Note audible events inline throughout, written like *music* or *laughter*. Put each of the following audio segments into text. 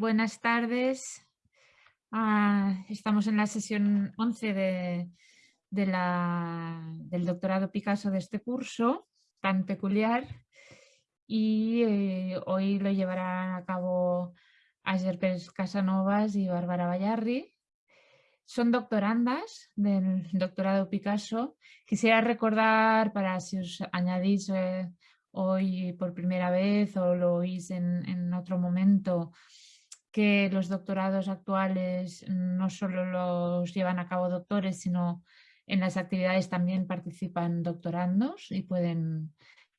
buenas tardes. Ah, estamos en la sesión 11 de, del doctorado Picasso de este curso tan peculiar y eh, hoy lo llevarán a cabo Ayer Pérez Casanovas y Bárbara Vallarri. Son doctorandas del doctorado Picasso. Quisiera recordar, para si os añadís eh, hoy por primera vez o lo oís en otro momento, que los doctorados actuales no solo los llevan a cabo doctores, sino en las actividades también participan doctorandos y pueden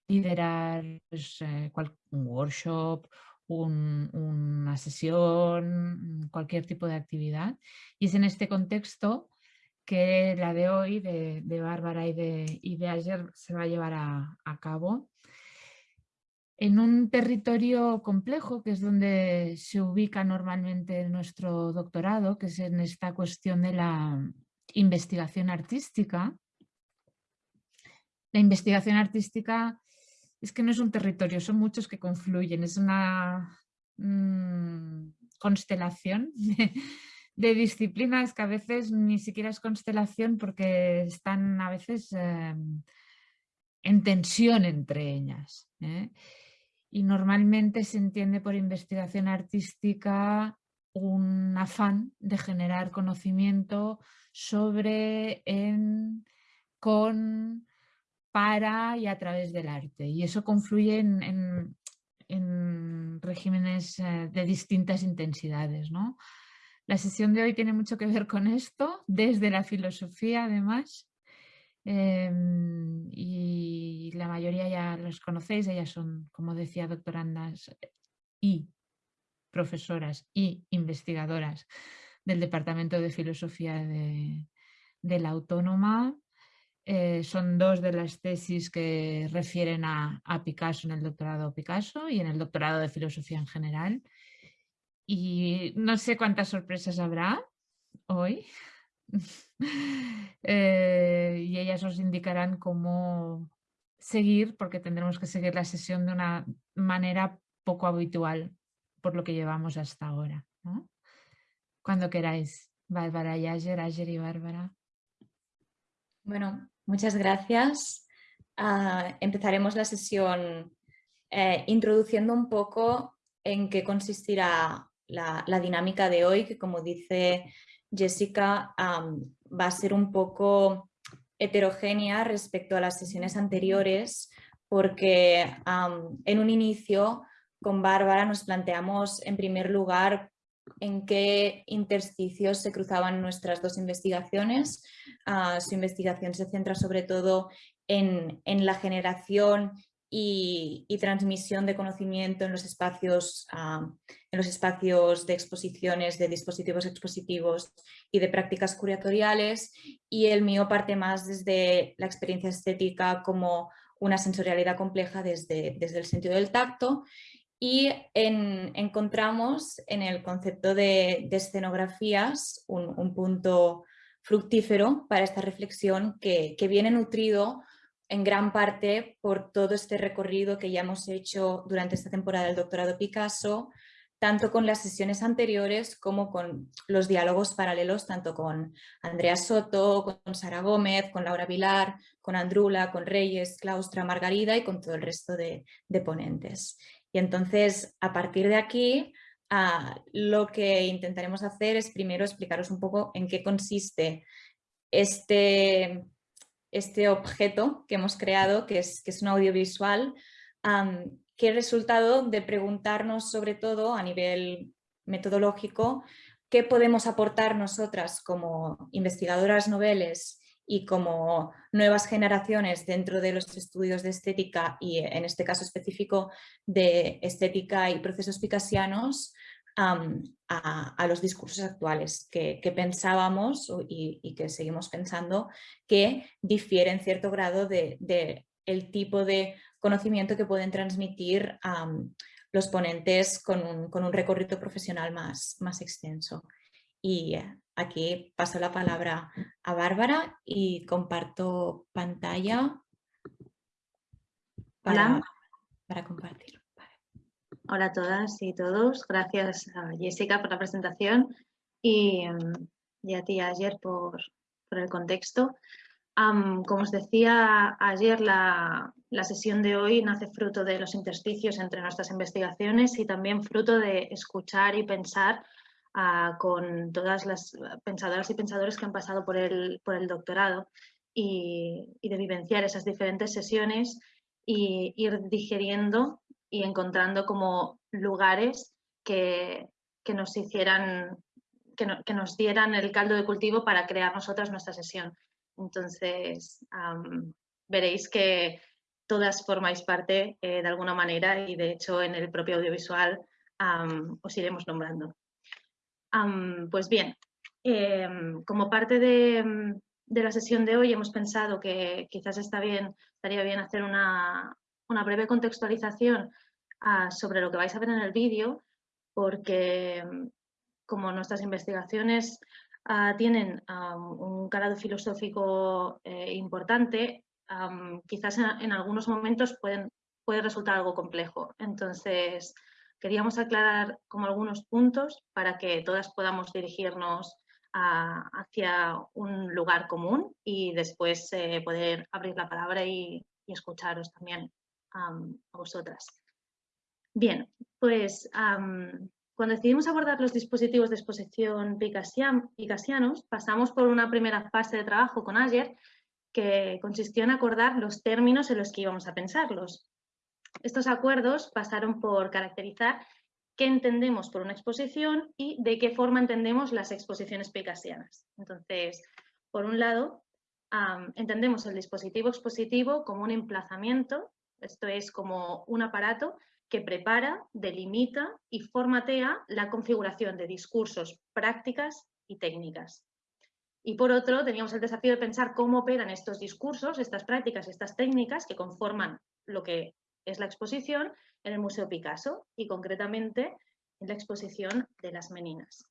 liderar pues, eh, un workshop, una sesión, cualquier tipo de actividad. Y es en este contexto que la de hoy, de, Bárbara y de, y de ayer, se va a llevar a cabo en un territorio complejo, que es donde se ubica normalmente nuestro doctorado, que es en esta cuestión de la investigación artística. La investigación artística es que no es un territorio, son muchos que confluyen, es una mm, constelación *laughs* de, disciplinas que a veces ni siquiera es constelación porque están a veces eh, en tensión entre ellas. ¿eh? Y normalmente se entiende por investigación artística un afán de generar conocimiento sobre, en, con, para y a través del arte. Y eso confluye en, regímenes eh, de distintas intensidades. ¿no? La sesión de hoy tiene mucho que ver con esto, desde la filosofía además, Em, y la mayoría ya los conocéis, ellas son, como decía, doctorandas y profesoras y investigadoras del Departamento de Filosofía de, la Autónoma. Eh, son dos de las tesis que refieren a, a, Picasso en el doctorado Picasso y en el doctorado de Filosofía en general. Y no sé cuántas sorpresas habrá hoy. *laughs* Eh, y ellas os indicarán cómo seguir, porque tendremos que seguir la sesión de una manera poco habitual por lo que llevamos hasta ahora. Cuando queráis, Bárbara y Ayer, Ayer y Bárbara. Bueno, muchas gracias. Ah, empezaremos la sesión eh, introduciendo un poco en qué consistirá la, la, dinámica de hoy, que como dice Jessica va a ser un poco heterogénea respecto a las sesiones anteriores porque en un inicio con Bárbara nos planteamos en primer lugar en qué intersticios se cruzaban nuestras dos investigaciones. Ah, su investigación se centra sobre todo en, en la generación y, transmisión de conocimiento en los, espacios, en los espacios de exposiciones de dispositivos expositivos y de prácticas curatoriales. Y el mío parte más desde la experiencia estética como una sensorialidad compleja desde, desde el sentido del tacto. Y encontramos en el concepto de, escenografías un, punto fructífero para esta reflexión que, que viene nutrido en gran parte por todo este recorrido que ya hemos hecho durante esta temporada del doctorado Picasso, tanto con las sesiones anteriores como con los diálogos paralelos, tanto con Andrea Soto, con Sara Gómez, con Laura Vilar, con Andrula, con Reyes, Claustra, Margarida y con todo el resto de, ponentes. Y entonces, a partir de aquí, lo que intentaremos hacer es primero explicaros un poco en qué consiste este, este objeto que hemos creado, que es, que es un audiovisual, que es resultado de preguntarnos sobre todo a nivel metodológico qué podemos aportar nosotras como investigadoras noveles y como nuevas generaciones dentro de los estudios de estética y en este caso específico de estética y procesos picasianos a, los discursos actuales que, pensábamos y, que seguimos pensando que difieren en cierto grado de, el tipo de conocimiento que pueden transmitir los ponentes con un, recorrido profesional más, más extenso. Y aquí paso la palabra a Bárbara y comparto pantalla para, para compartir. Hola a todas y todos. Gracias a Jessica por la presentación y, a ti, ayer, por, el contexto. como os decía ayer, la, sesión de hoy nace fruto de los intersticios entre nuestras investigaciones y también fruto de escuchar y pensar ah, con todas las pensadoras y pensadores que han pasado por el, por el doctorado y, y de vivenciar esas diferentes sesiones y ir digeriendo y encontrando como lugares que, nos hicieran, que, nos dieran el caldo de cultivo para crear nosotras nuestra sesión. Entonces, veréis que todas formáis parte eh, de alguna manera y de hecho en el propio audiovisual os iremos nombrando. pues bien, em, como parte de, de la sesión de hoy hemos pensado que quizás está bien, estaría bien hacer una, breve contextualización ah, sobre lo que vais a ver en el vídeo, porque como nuestras investigaciones ah, tienen un calado filosófico eh, importante, quizás en, algunos momentos pueden, puede resultar algo complejo. Entonces, queríamos aclarar como algunos puntos para que todas podamos dirigirnos hacia un lugar común y después eh, poder abrir la palabra y, escucharos también a vosotras. Bien, pues cuando decidimos abordar los dispositivos de exposición picasianos, pasamos por una primera fase de trabajo con Ayer que consistió en acordar los términos en los que íbamos a pensarlos. Estos acuerdos pasaron por caracterizar qué entendemos por una exposición y de qué forma entendemos las exposiciones picasianas. Entonces, por un lado, entendemos el dispositivo expositivo como un emplazamiento, esto es como un aparato que prepara, delimita y formatea la configuración de discursos, prácticas y técnicas. Y por otro, teníamos el desafío de pensar cómo operan estos discursos, estas prácticas, estas técnicas que conforman lo que es la exposición en el Museo Picasso y concretamente en la exposición de las meninas.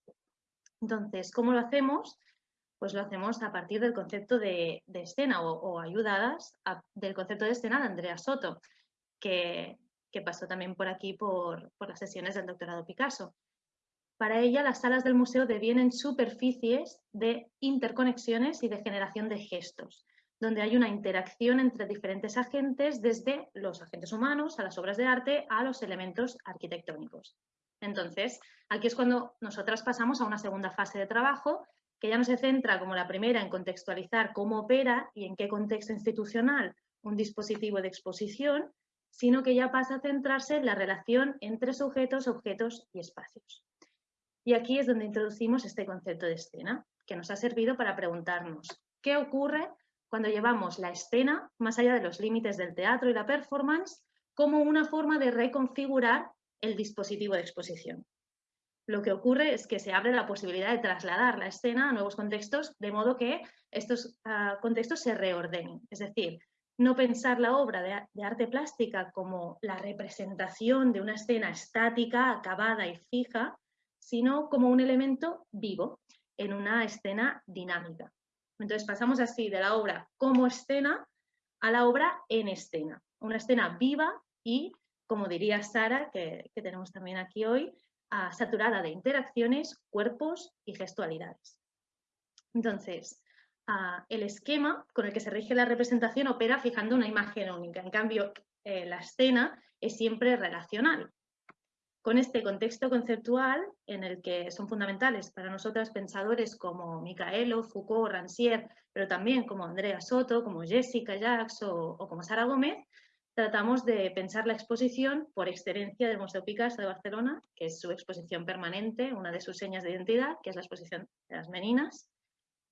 Entonces, ¿cómo lo hacemos? Pues lo hacemos a partir del concepto de, escena o, ayudadas del concepto de escena de Andrea Soto, que, pasó también por aquí por, por las sesiones del doctorado Picasso. Para ella, las salas del museo devienen superficies de interconexiones y de generación de gestos, donde hay una interacción entre diferentes agentes, desde los agentes humanos a las obras de arte a los elementos arquitectónicos. Entonces, aquí es cuando nosotras pasamos a una segunda fase de trabajo que ya no se centra como la primera en contextualizar cómo opera y en qué contexto institucional un dispositivo de exposición, sino que ya pasa a centrarse en la relación entre sujetos, objetos y espacios. Y aquí es donde introducimos este concepto de escena, que nos ha servido para preguntarnos qué ocurre cuando llevamos la escena más allá de los límites del teatro y la performance como una forma de reconfigurar el dispositivo de exposición. Lo que ocurre es que se abre la posibilidad de trasladar la escena a nuevos contextos, de modo que estos ah, contextos se reordenen. Es decir, no pensar la obra de, de, arte plástica como la representación de una escena estática, acabada y fija, sino como un elemento vivo en una escena dinámica. Entonces pasamos así de la obra como escena a la obra en escena, una escena viva y, como diría Sara, que, tenemos también aquí hoy, saturada de interacciones, cuerpos y gestualidades. Entonces, el esquema con el que se rige la representación opera fijando una imagen única. En cambio, eh, la escena es siempre relacional con este contexto conceptual en el que son fundamentales para nosotras pensadores como Micaelo, Foucault, Rancière, pero también como Andrea Soto, como Jessica Jacques o, como Sara Gómez, tratamos de pensar la exposición por excelencia del Museo Picasso de Barcelona, que es su exposición permanente, una de sus señas de identidad, que es la exposición de las meninas,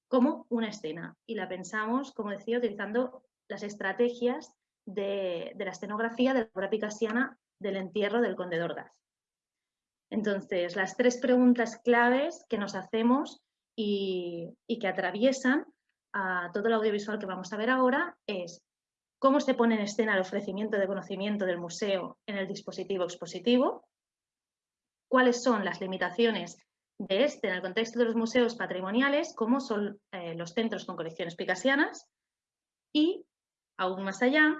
como una escena. Y la pensamos, como decía, utilizando las estrategias de, la escenografía de la obra picasiana del entierro del conde d'Ordaz. Entonces, las tres preguntas claves que nos hacemos y, que atraviesan a todo el audiovisual que vamos a ver ahora es cómo se pone en escena el ofrecimiento de conocimiento del museo en el dispositivo expositivo, cuáles son las limitaciones de este en el contexto de los museos patrimoniales, cómo son eh, los centros con colecciones picasianas y, aún más allá,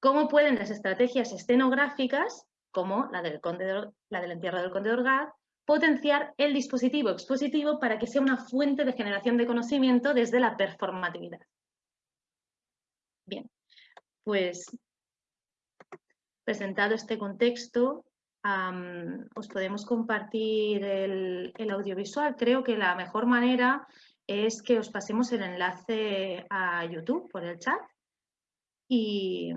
cómo pueden las estrategias escenográficas como la del, conde la del entierro del conde de Orgaz, potenciar el dispositivo expositivo para que sea una fuente de generación de conocimiento desde la performatividad. Bien, pues presentado este contexto, os podemos compartir el, audiovisual. Creo que la mejor manera es que os pasemos el enlace a YouTube por el chat y,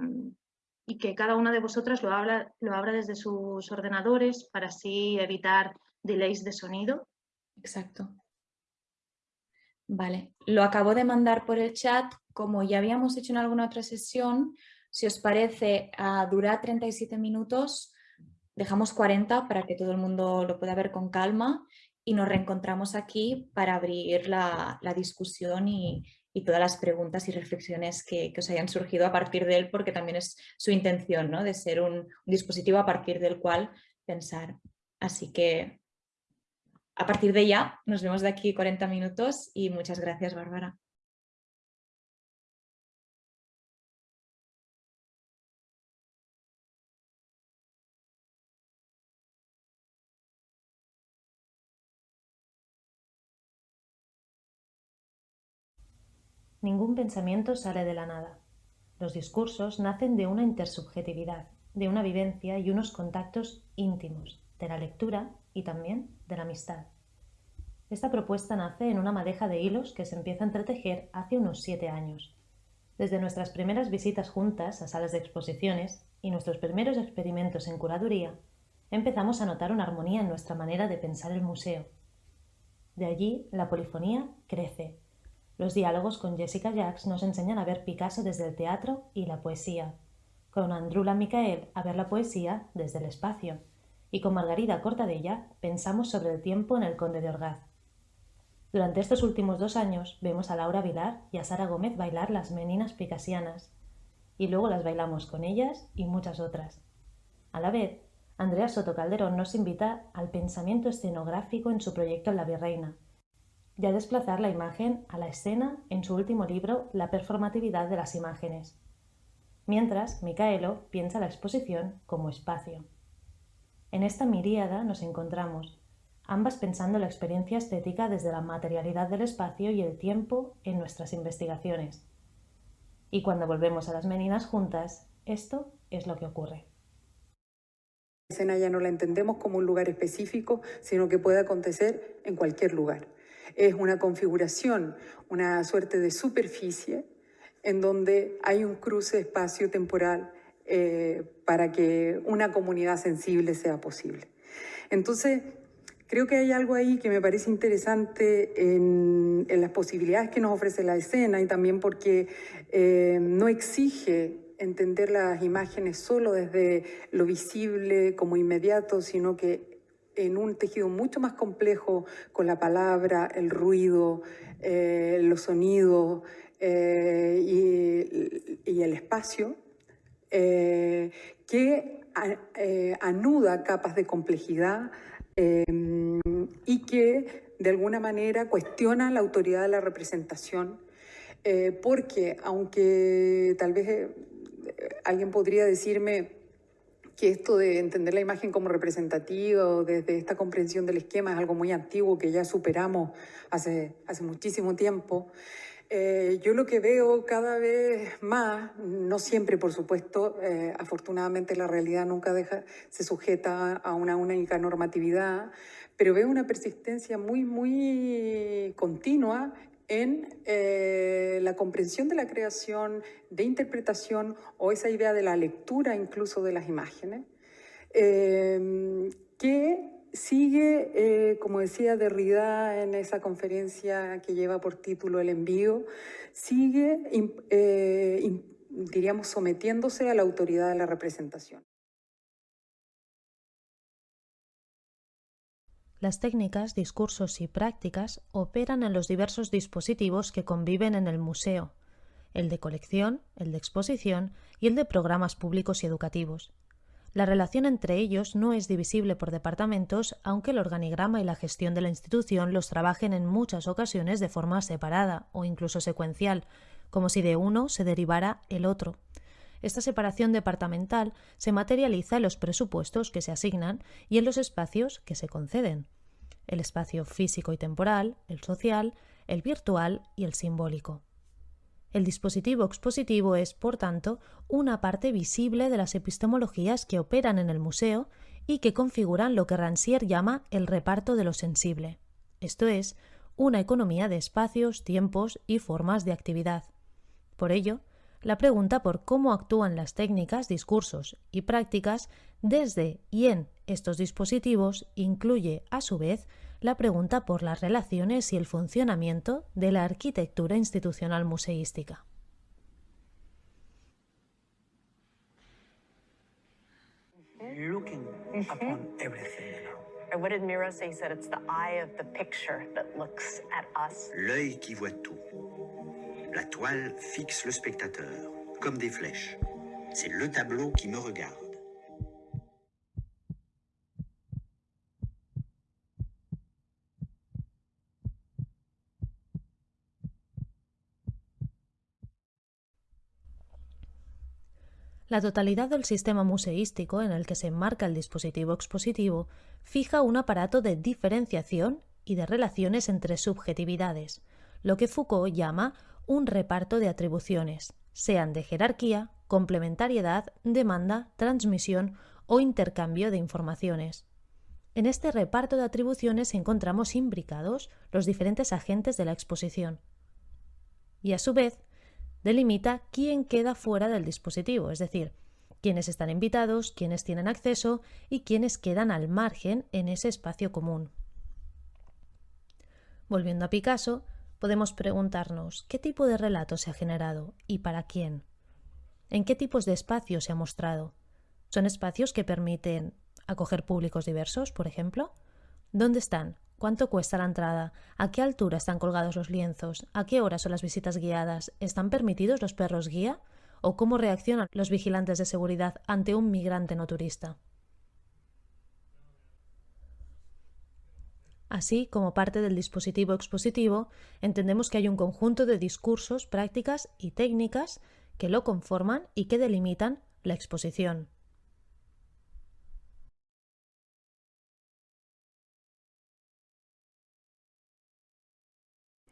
que cada una de vosotras lo lo abra desde sus ordenadores para así evitar delays de sonido. Exacto. Vale, lo acabo de mandar por el chat. Como ya habíamos hecho en alguna otra sesión, si os parece, a durar 37 minutos, dejamos 40 para que todo el mundo lo pueda ver con calma y nos reencontramos aquí para abrir la, discusión y, todas las preguntas y reflexiones que, os hayan surgido a partir de él, porque también es su intención, ¿no? de ser un, dispositivo a partir del cual pensar. Así que a partir de ya nos vemos de aquí 40 minutos y muchas gracias, Bárbara. Ningún pensamiento sale de la nada. Los discursos nacen de una intersubjetividad, de una vivencia y unos contactos íntimos, de la lectura y también de la amistad. Esta propuesta nace en una madeja de hilos que se empieza a entretejer hace unos siete años. Desde nuestras primeras visitas juntas a salas de exposiciones y nuestros primeros experimentos en curaduría, empezamos a notar una armonía en nuestra manera de pensar el museo. De allí, la polifonía crece los diálogos con Jessica Jacks nos enseñan a ver Picasso desde el teatro y la poesía, con Andrula Micael a ver la poesía desde el espacio, y con Margarida Cortadella pensamos sobre el tiempo en el Conde de Orgaz. Durante estos últimos dos años vemos a Laura Vilar y a Sara Gómez bailar las meninas picasianas, y luego las bailamos con ellas y muchas otras. A la vez, Andrea Soto Calderón nos invita al pensamiento escenográfico en su proyecto La Virreina, y a desplazar la imagen a la escena en su último libro La performatividad de las imágenes. Mientras, Micaelo piensa la exposición como espacio. En esta miríada nos encontramos, ambas pensando la experiencia estética desde la materialidad del espacio y el tiempo en nuestras investigaciones. Y cuando volvemos a las meninas juntas, esto es lo que ocurre. La escena ya no la entendemos como un lugar específico, sino que puede acontecer en cualquier lugar es una configuración, una suerte de superficie en donde hay un cruce espacio-temporal eh, para que una comunidad sensible sea posible. Entonces, creo que hay algo ahí que me parece interesante en, las posibilidades que nos ofrece la escena y también porque eh, no exige entender las imágenes solo desde lo visible como inmediato, sino que en un tejido mucho más complejo con la palabra, el ruido, eh, los sonidos eh, y, el espacio, eh, que anuda capas de complejidad y que de alguna manera cuestiona la autoridad de la representación, porque aunque tal vez alguien podría decirme, que esto de entender la imagen como representativa desde esta comprensión del esquema es algo muy antiguo que ya superamos hace, hace muchísimo tiempo. Eh, yo lo que veo cada vez más, no siempre por supuesto, eh, afortunadamente la realidad nunca deja, se sujeta a una única normatividad, pero veo una persistencia muy, muy continua en eh, la comprensión de la creación, de interpretación o esa idea de la lectura incluso de las imágenes, eh, que sigue, eh, como decía Derrida en esa conferencia que lleva por título El envío, sigue, diríamos, sometiéndose a la autoridad de la representación. Las técnicas, discursos y prácticas operan en los diversos dispositivos que conviven en el museo, el de colección, el de exposición y el de programas públicos y educativos. La relación entre ellos no es divisible por departamentos, aunque el organigrama y la gestión de la institución los trabajen en muchas ocasiones de forma separada o incluso secuencial, como si de uno se derivara el otro. Esta separación departamental se materializa en los presupuestos que se asignan y en los espacios que se conceden. El espacio físico y temporal, el social, el virtual y el simbólico. El dispositivo expositivo es, por tanto, una parte visible de las epistemologías que operan en el museo y que configuran lo que Rancière llama el reparto de lo sensible, esto es, una economía de espacios, tiempos y formas de actividad. Por ello, la pregunta por cómo actúan las técnicas, discursos y prácticas desde y en estos dispositivos incluye, a su vez, la pregunta por las relaciones y el funcionamiento de la arquitectura institucional museística. Looking upon everything now. Or what did Miro say? He said it's the eye of the picture that looks at us. L'œil qui voit tout. La toile fixe le spectateur, comme des flèches. C'est le tableau qui me regarde. La totalidad del sistema museístico en el que se enmarca el dispositivo expositivo fija un aparato de diferenciación y de relaciones entre subjetividades, lo que Foucault llama un reparto de atribuciones, sean de jerarquía, complementariedad, demanda, transmisión o intercambio de informaciones. En este reparto de atribuciones encontramos imbricados los diferentes agentes de la exposición. Y a su vez, delimita quién queda fuera del dispositivo, es decir, quiénes están invitados, quiénes tienen acceso y quiénes quedan al margen en ese espacio común. Volviendo a Picasso, podemos preguntarnos qué tipo de relato se ha generado y para quién. ¿En qué tipos de espacios se ha mostrado? ¿Son espacios que permiten acoger públicos diversos, por ejemplo? ¿Dónde están? ¿Cuánto cuesta la entrada? ¿A qué altura están colgados los lienzos? ¿A qué hora son las visitas guiadas? ¿Están permitidos los perros guía? ¿O cómo reaccionan los vigilantes de seguridad ante un migrante no turista? Así, como parte del dispositivo expositivo, entendemos que hay un conjunto de discursos, prácticas y técnicas que lo conforman y que delimitan la exposición.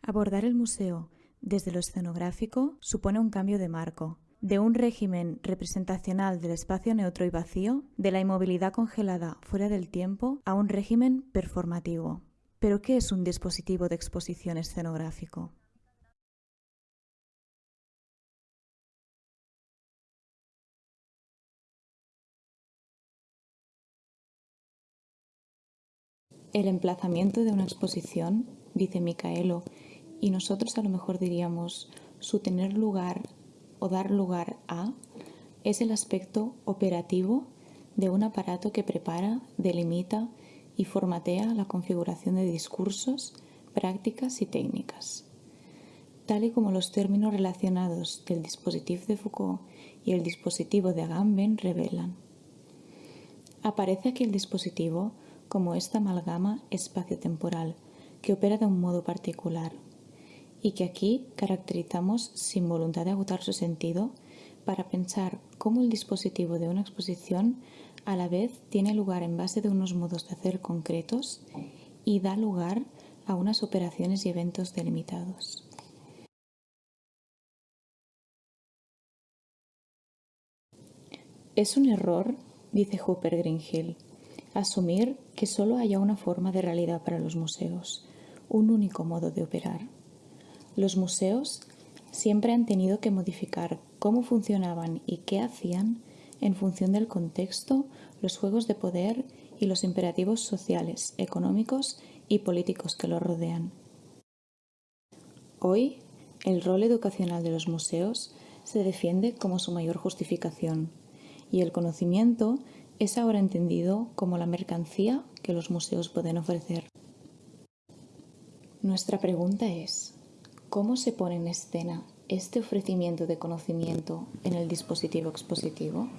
Abordar el museo desde lo escenográfico supone un cambio de marco, de un régimen representacional del espacio neutro y vacío, de la inmovilidad congelada fuera del tiempo, a un régimen performativo. ¿Pero qué es un dispositivo de exposición escenográfico? El emplazamiento de una exposición, dice Micaelo, y nosotros a lo mejor diríamos su tener lugar o dar lugar a es el aspecto operativo de un aparato que prepara, delimita y formatea la configuración de discursos, prácticas y técnicas. Tal y como los términos relacionados del dispositivo de Foucault y el dispositivo de Agamben revelan. Aparece aquí el dispositivo como esta amalgama espacio-temporal que opera de un modo particular y que aquí caracterizamos sin voluntad de agotar su sentido para pensar cómo el dispositivo de una exposición a la vez tiene lugar en base de unos modos de hacer concretos y da lugar a unas operaciones y eventos delimitados. Es un error, dice Hooper Greenhill, asumir que solo haya una forma de realidad para los museos, un único modo de operar. Los museos siempre han tenido que modificar cómo funcionaban y qué hacían en función del contexto, los juegos de poder y los imperativos sociales, económicos y políticos que los rodean. Hoy, el rol educacional de los museos se defiende como su mayor justificación y el conocimiento es ahora entendido como la mercancía que los museos pueden ofrecer. Nuestra pregunta es, ¿Cómo se pone en escena este ofrecimiento de conocimiento en el dispositivo expositivo?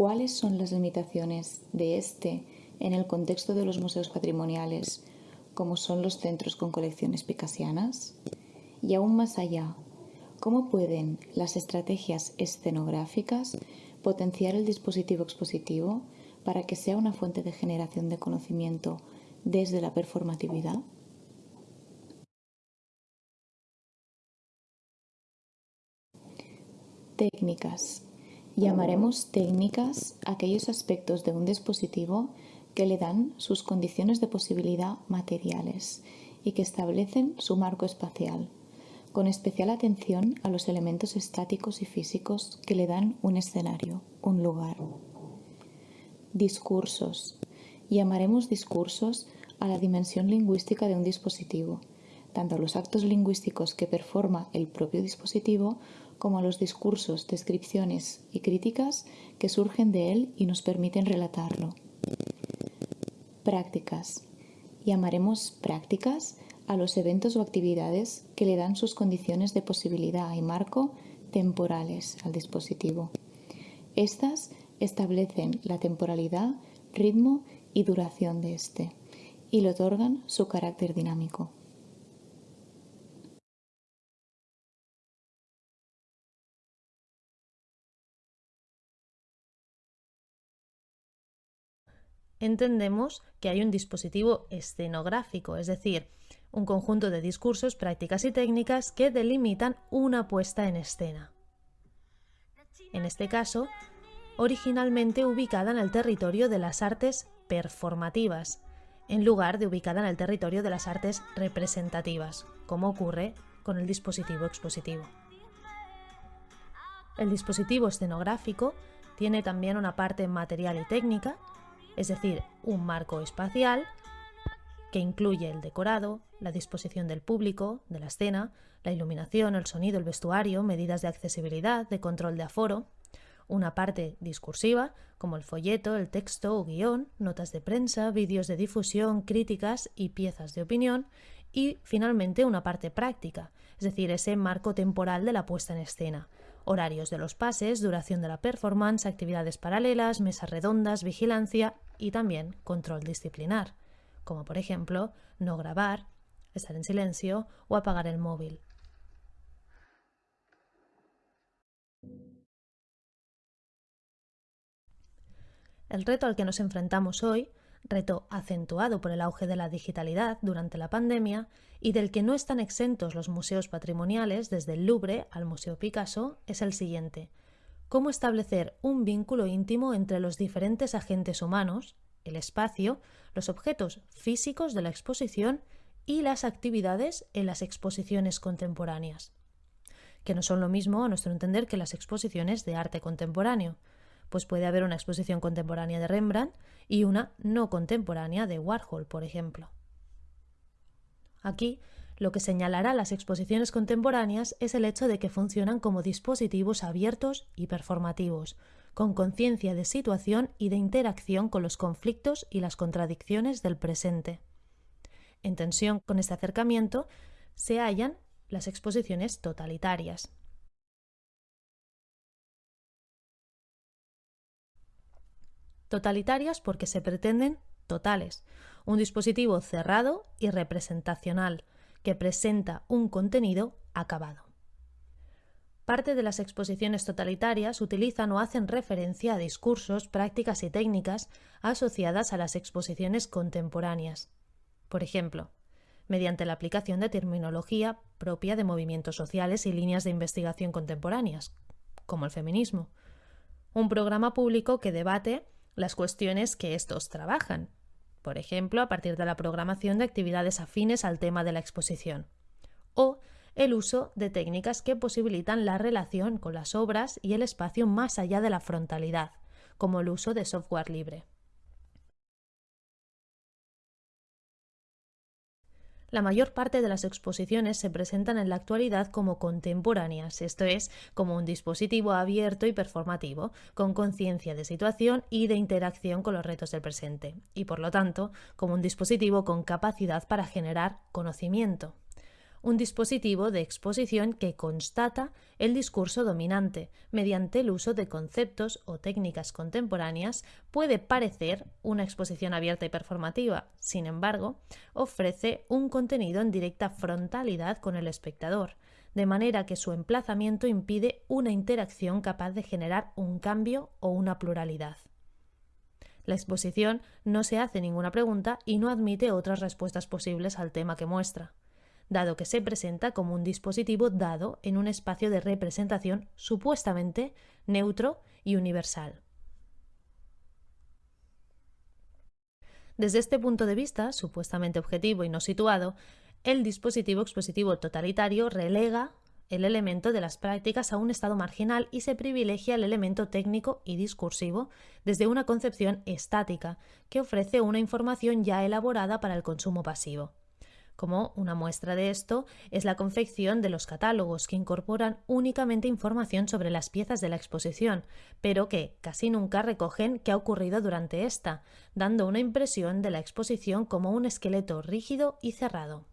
cuáles son las limitaciones de este en el contexto de los museos patrimoniales, como son los centros con colecciones picasianas? Y aún más allá, ¿cómo pueden las estrategias escenográficas potenciar el dispositivo expositivo para que sea una fuente de generación de conocimiento desde la performatividad? Técnicas. Llamaremos técnicas aquellos aspectos de un dispositivo que le dan sus condiciones de posibilidad materiales y que establecen su marco espacial, con especial atención a los elementos estáticos y físicos que le dan un escenario, un lugar. Discursos. Llamaremos discursos a la dimensión lingüística de un dispositivo, tanto a los actos lingüísticos que performa el propio dispositivo como a los discursos, descripciones y críticas que surgen de él y nos permiten relatarlo. Prácticas. Llamaremos prácticas a los eventos o actividades que le dan sus condiciones de posibilidad y marco temporales al dispositivo. Estas establecen la temporalidad, ritmo y duración de este y le otorgan su carácter dinámico. Entendemos que hay un dispositivo escenográfico, es decir, un conjunto de discursos, prácticas y técnicas que delimitan una puesta en escena. En este caso, originalmente ubicada en el territorio de las artes performativas, en lugar de ubicada en el territorio de las artes representativas, como ocurre con el dispositivo expositivo. El dispositivo escenográfico tiene también una parte material y técnica, es decir, un marco espacial que incluye el decorado, la disposición del público, de la escena, la iluminación, el sonido, el vestuario, medidas de accesibilidad, de control de aforo, una parte discursiva, como el folleto, el texto o guion, notas de prensa, vídeos de difusión, críticas y piezas de opinión, y finalmente una parte práctica, es decir, ese marco temporal de la puesta en escena, horarios de los pases, duración de la performance, actividades paralelas, mesas redondas, vigilancia y también control disciplinar, como por ejemplo no grabar, estar en silencio o apagar el móvil. El reto al que nos enfrentamos hoy, reto acentuado por el auge de la digitalidad durante la pandemia y del que no están exentos los museos patrimoniales desde el Louvre al Museo Picasso, es el siguiente. Cómo establecer un vínculo íntimo entre los diferentes agentes humanos, el espacio, los objetos físicos de la exposición y las actividades en las exposiciones contemporáneas, que no son lo mismo a nuestro entender que las exposiciones de arte contemporáneo, pues puede haber una exposición contemporánea de Rembrandt y una no contemporánea de Warhol, por ejemplo. Aquí, lo que señalará las exposiciones contemporáneas es el hecho de que funcionan como dispositivos abiertos y performativos, con conciencia de situación y de interacción con los conflictos y las contradicciones del presente. En tensión con este acercamiento se hallan las exposiciones totalitarias, Totalitarias porque se pretenden totales, un dispositivo cerrado y representacional que presenta un contenido acabado. Parte de las exposiciones totalitarias utilizan o hacen referencia a discursos, prácticas y técnicas asociadas a las exposiciones contemporáneas. Por ejemplo, mediante la aplicación de terminología propia de movimientos sociales y líneas de investigación contemporáneas, como el feminismo. Un programa público que debate las cuestiones que estos trabajan, por ejemplo, a partir de la programación de actividades afines al tema de la exposición, o el uso de técnicas que posibilitan la relación con las obras y el espacio más allá de la frontalidad, como el uso de software libre. La mayor parte de las exposiciones se presentan en la actualidad como contemporáneas, esto es, como un dispositivo abierto y performativo, con conciencia de situación y de interacción con los retos del presente, y por lo tanto, como un dispositivo con capacidad para generar conocimiento. Un dispositivo de exposición que constata el discurso dominante. Mediante el uso de conceptos o técnicas contemporáneas puede parecer una exposición abierta y performativa, sin embargo, ofrece un contenido en directa frontalidad con el espectador, de manera que su emplazamiento impide una interacción capaz de generar un cambio o una pluralidad. La exposición no se hace ninguna pregunta y no admite otras respuestas posibles al tema que muestra dado que se presenta como un dispositivo dado en un espacio de representación supuestamente neutro y universal. Desde este punto de vista, supuestamente objetivo y no situado, el dispositivo expositivo totalitario relega el elemento de las prácticas a un estado marginal y se privilegia el elemento técnico y discursivo desde una concepción estática que ofrece una información ya elaborada para el consumo pasivo. Como una muestra de esto es la confección de los catálogos, que incorporan únicamente información sobre las piezas de la exposición, pero que casi nunca recogen qué ha ocurrido durante esta, dando una impresión de la exposición como un esqueleto rígido y cerrado.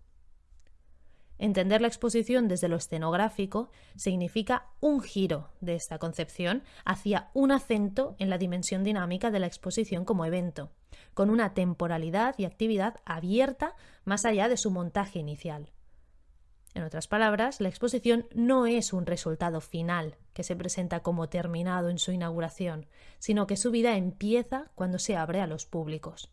Entender la exposición desde lo escenográfico significa un giro de esta concepción hacia un acento en la dimensión dinámica de la exposición como evento, con una temporalidad y actividad abierta más allá de su montaje inicial. En otras palabras, la exposición no es un resultado final que se presenta como terminado en su inauguración, sino que su vida empieza cuando se abre a los públicos.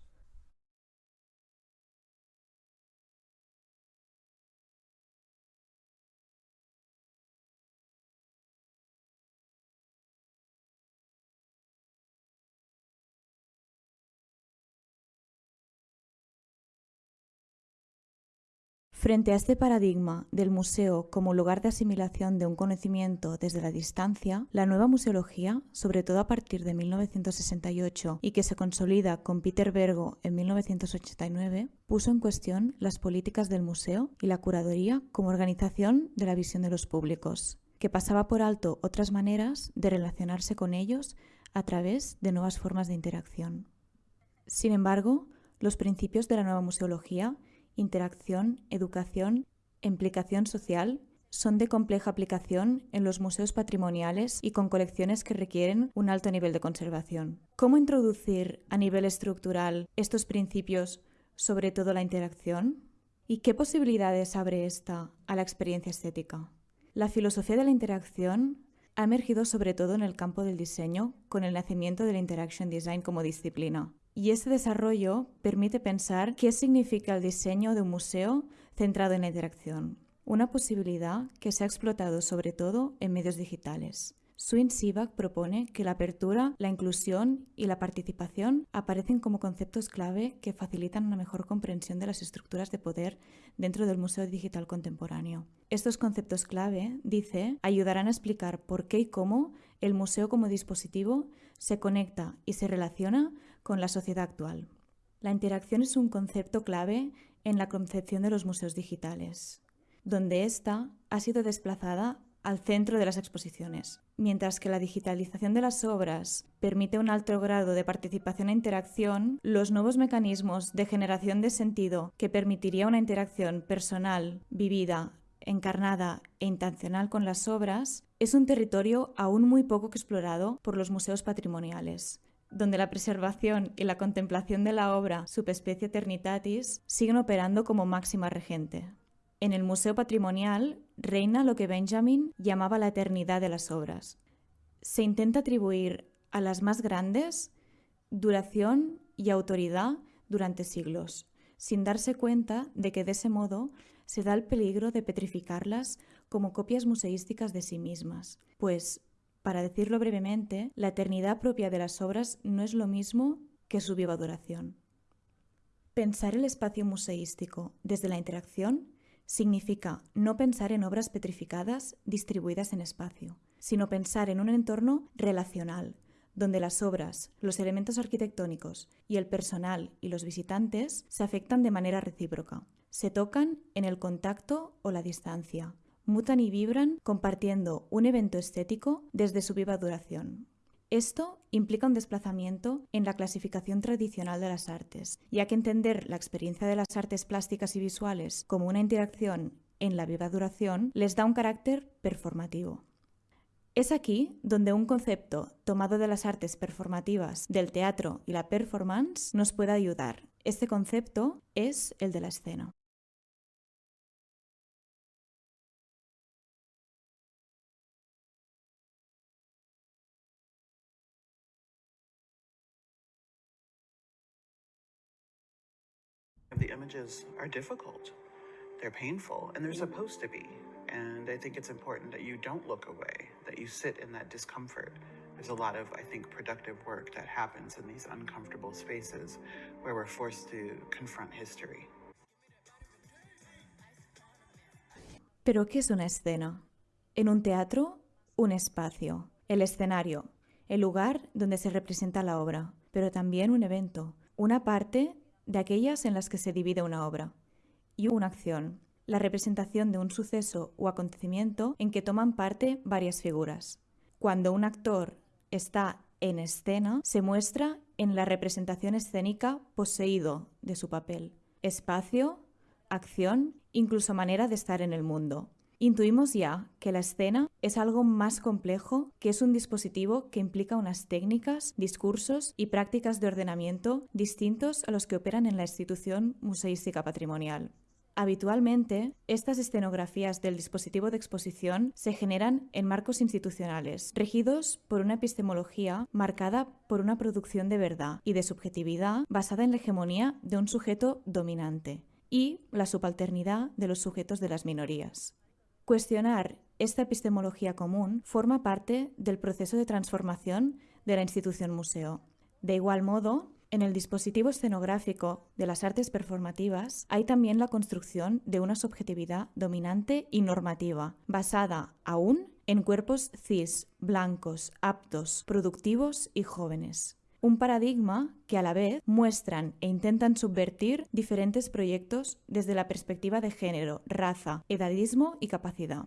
Frente a este paradigma del museo como lugar de asimilación de un conocimiento desde la distancia, la nueva museología, sobre todo a partir de 1968 y que se consolida con Peter Bergo en 1989, puso en cuestión las políticas del museo y la curaduría como organización de la visión de los públicos, que pasaba por alto otras maneras de relacionarse con ellos a través de nuevas formas de interacción. Sin embargo, los principios de la nueva museología interacción, educación implicación social son de compleja aplicación en los museos patrimoniales y con colecciones que requieren un alto nivel de conservación. ¿Cómo introducir a nivel estructural estos principios, sobre todo la interacción? ¿Y qué posibilidades abre esta a la experiencia estética? La filosofía de la interacción ha emergido sobre todo en el campo del diseño con el nacimiento del Interaction Design como disciplina. Y ese desarrollo permite pensar qué significa el diseño de un museo centrado en la interacción, una posibilidad que se ha explotado sobre todo en medios digitales. Swin Sivak propone que la apertura, la inclusión y la participación aparecen como conceptos clave que facilitan una mejor comprensión de las estructuras de poder dentro del Museo Digital Contemporáneo. Estos conceptos clave, dice, ayudarán a explicar por qué y cómo el museo como dispositivo se conecta y se relaciona con la sociedad actual. La interacción es un concepto clave en la concepción de los museos digitales, donde ésta ha sido desplazada al centro de las exposiciones. Mientras que la digitalización de las obras permite un alto grado de participación e interacción, los nuevos mecanismos de generación de sentido que permitiría una interacción personal, vivida, encarnada e intencional con las obras, es un territorio aún muy poco explorado por los museos patrimoniales, donde la preservación y la contemplación de la obra Subespecie Eternitatis siguen operando como máxima regente. En el Museo Patrimonial reina lo que Benjamin llamaba la eternidad de las obras. Se intenta atribuir a las más grandes duración y autoridad durante siglos, sin darse cuenta de que de ese modo se da el peligro de petrificarlas como copias museísticas de sí mismas, pues para decirlo brevemente, la eternidad propia de las obras no es lo mismo que su viva duración. Pensar el espacio museístico desde la interacción significa no pensar en obras petrificadas distribuidas en espacio, sino pensar en un entorno relacional, donde las obras, los elementos arquitectónicos y el personal y los visitantes se afectan de manera recíproca, se tocan en el contacto o la distancia, mutan y vibran compartiendo un evento estético desde su viva duración. Esto implica un desplazamiento en la clasificación tradicional de las artes, ya que entender la experiencia de las artes plásticas y visuales como una interacción en la viva duración les da un carácter performativo. Es aquí donde un concepto tomado de las artes performativas, del teatro y la performance nos puede ayudar. Este concepto es el de la escena. The images are difficult. They're painful, and they're supposed to be. And I think it's important that you don't look away, that you sit in that discomfort. There's a lot of, I think, productive work that happens in these uncomfortable spaces where we're forced to confront history. ¿Pero qué es una escena? En un teatro, un espacio, el escenario, el lugar donde se representa la obra, pero también un evento, una parte de aquellas en las que se divide una obra, y una acción, la representación de un suceso o acontecimiento en que toman parte varias figuras. Cuando un actor está en escena, se muestra en la representación escénica poseído de su papel, espacio, acción, incluso manera de estar en el mundo. Intuimos ya que la escena es algo más complejo, que es un dispositivo que implica unas técnicas, discursos y prácticas de ordenamiento distintos a los que operan en la institución museística patrimonial. Habitualmente, estas escenografías del dispositivo de exposición se generan en marcos institucionales, regidos por una epistemología marcada por una producción de verdad y de subjetividad basada en la hegemonía de un sujeto dominante y la subalternidad de los sujetos de las minorías. Cuestionar esta epistemología común forma parte del proceso de transformación de la institución museo. De igual modo, en el dispositivo escenográfico de las artes performativas hay también la construcción de una subjetividad dominante y normativa, basada aún en cuerpos cis, blancos, aptos, productivos y jóvenes. Un paradigma que a la vez muestran e intentan subvertir diferentes proyectos desde la perspectiva de género, raza, edadismo y capacidad.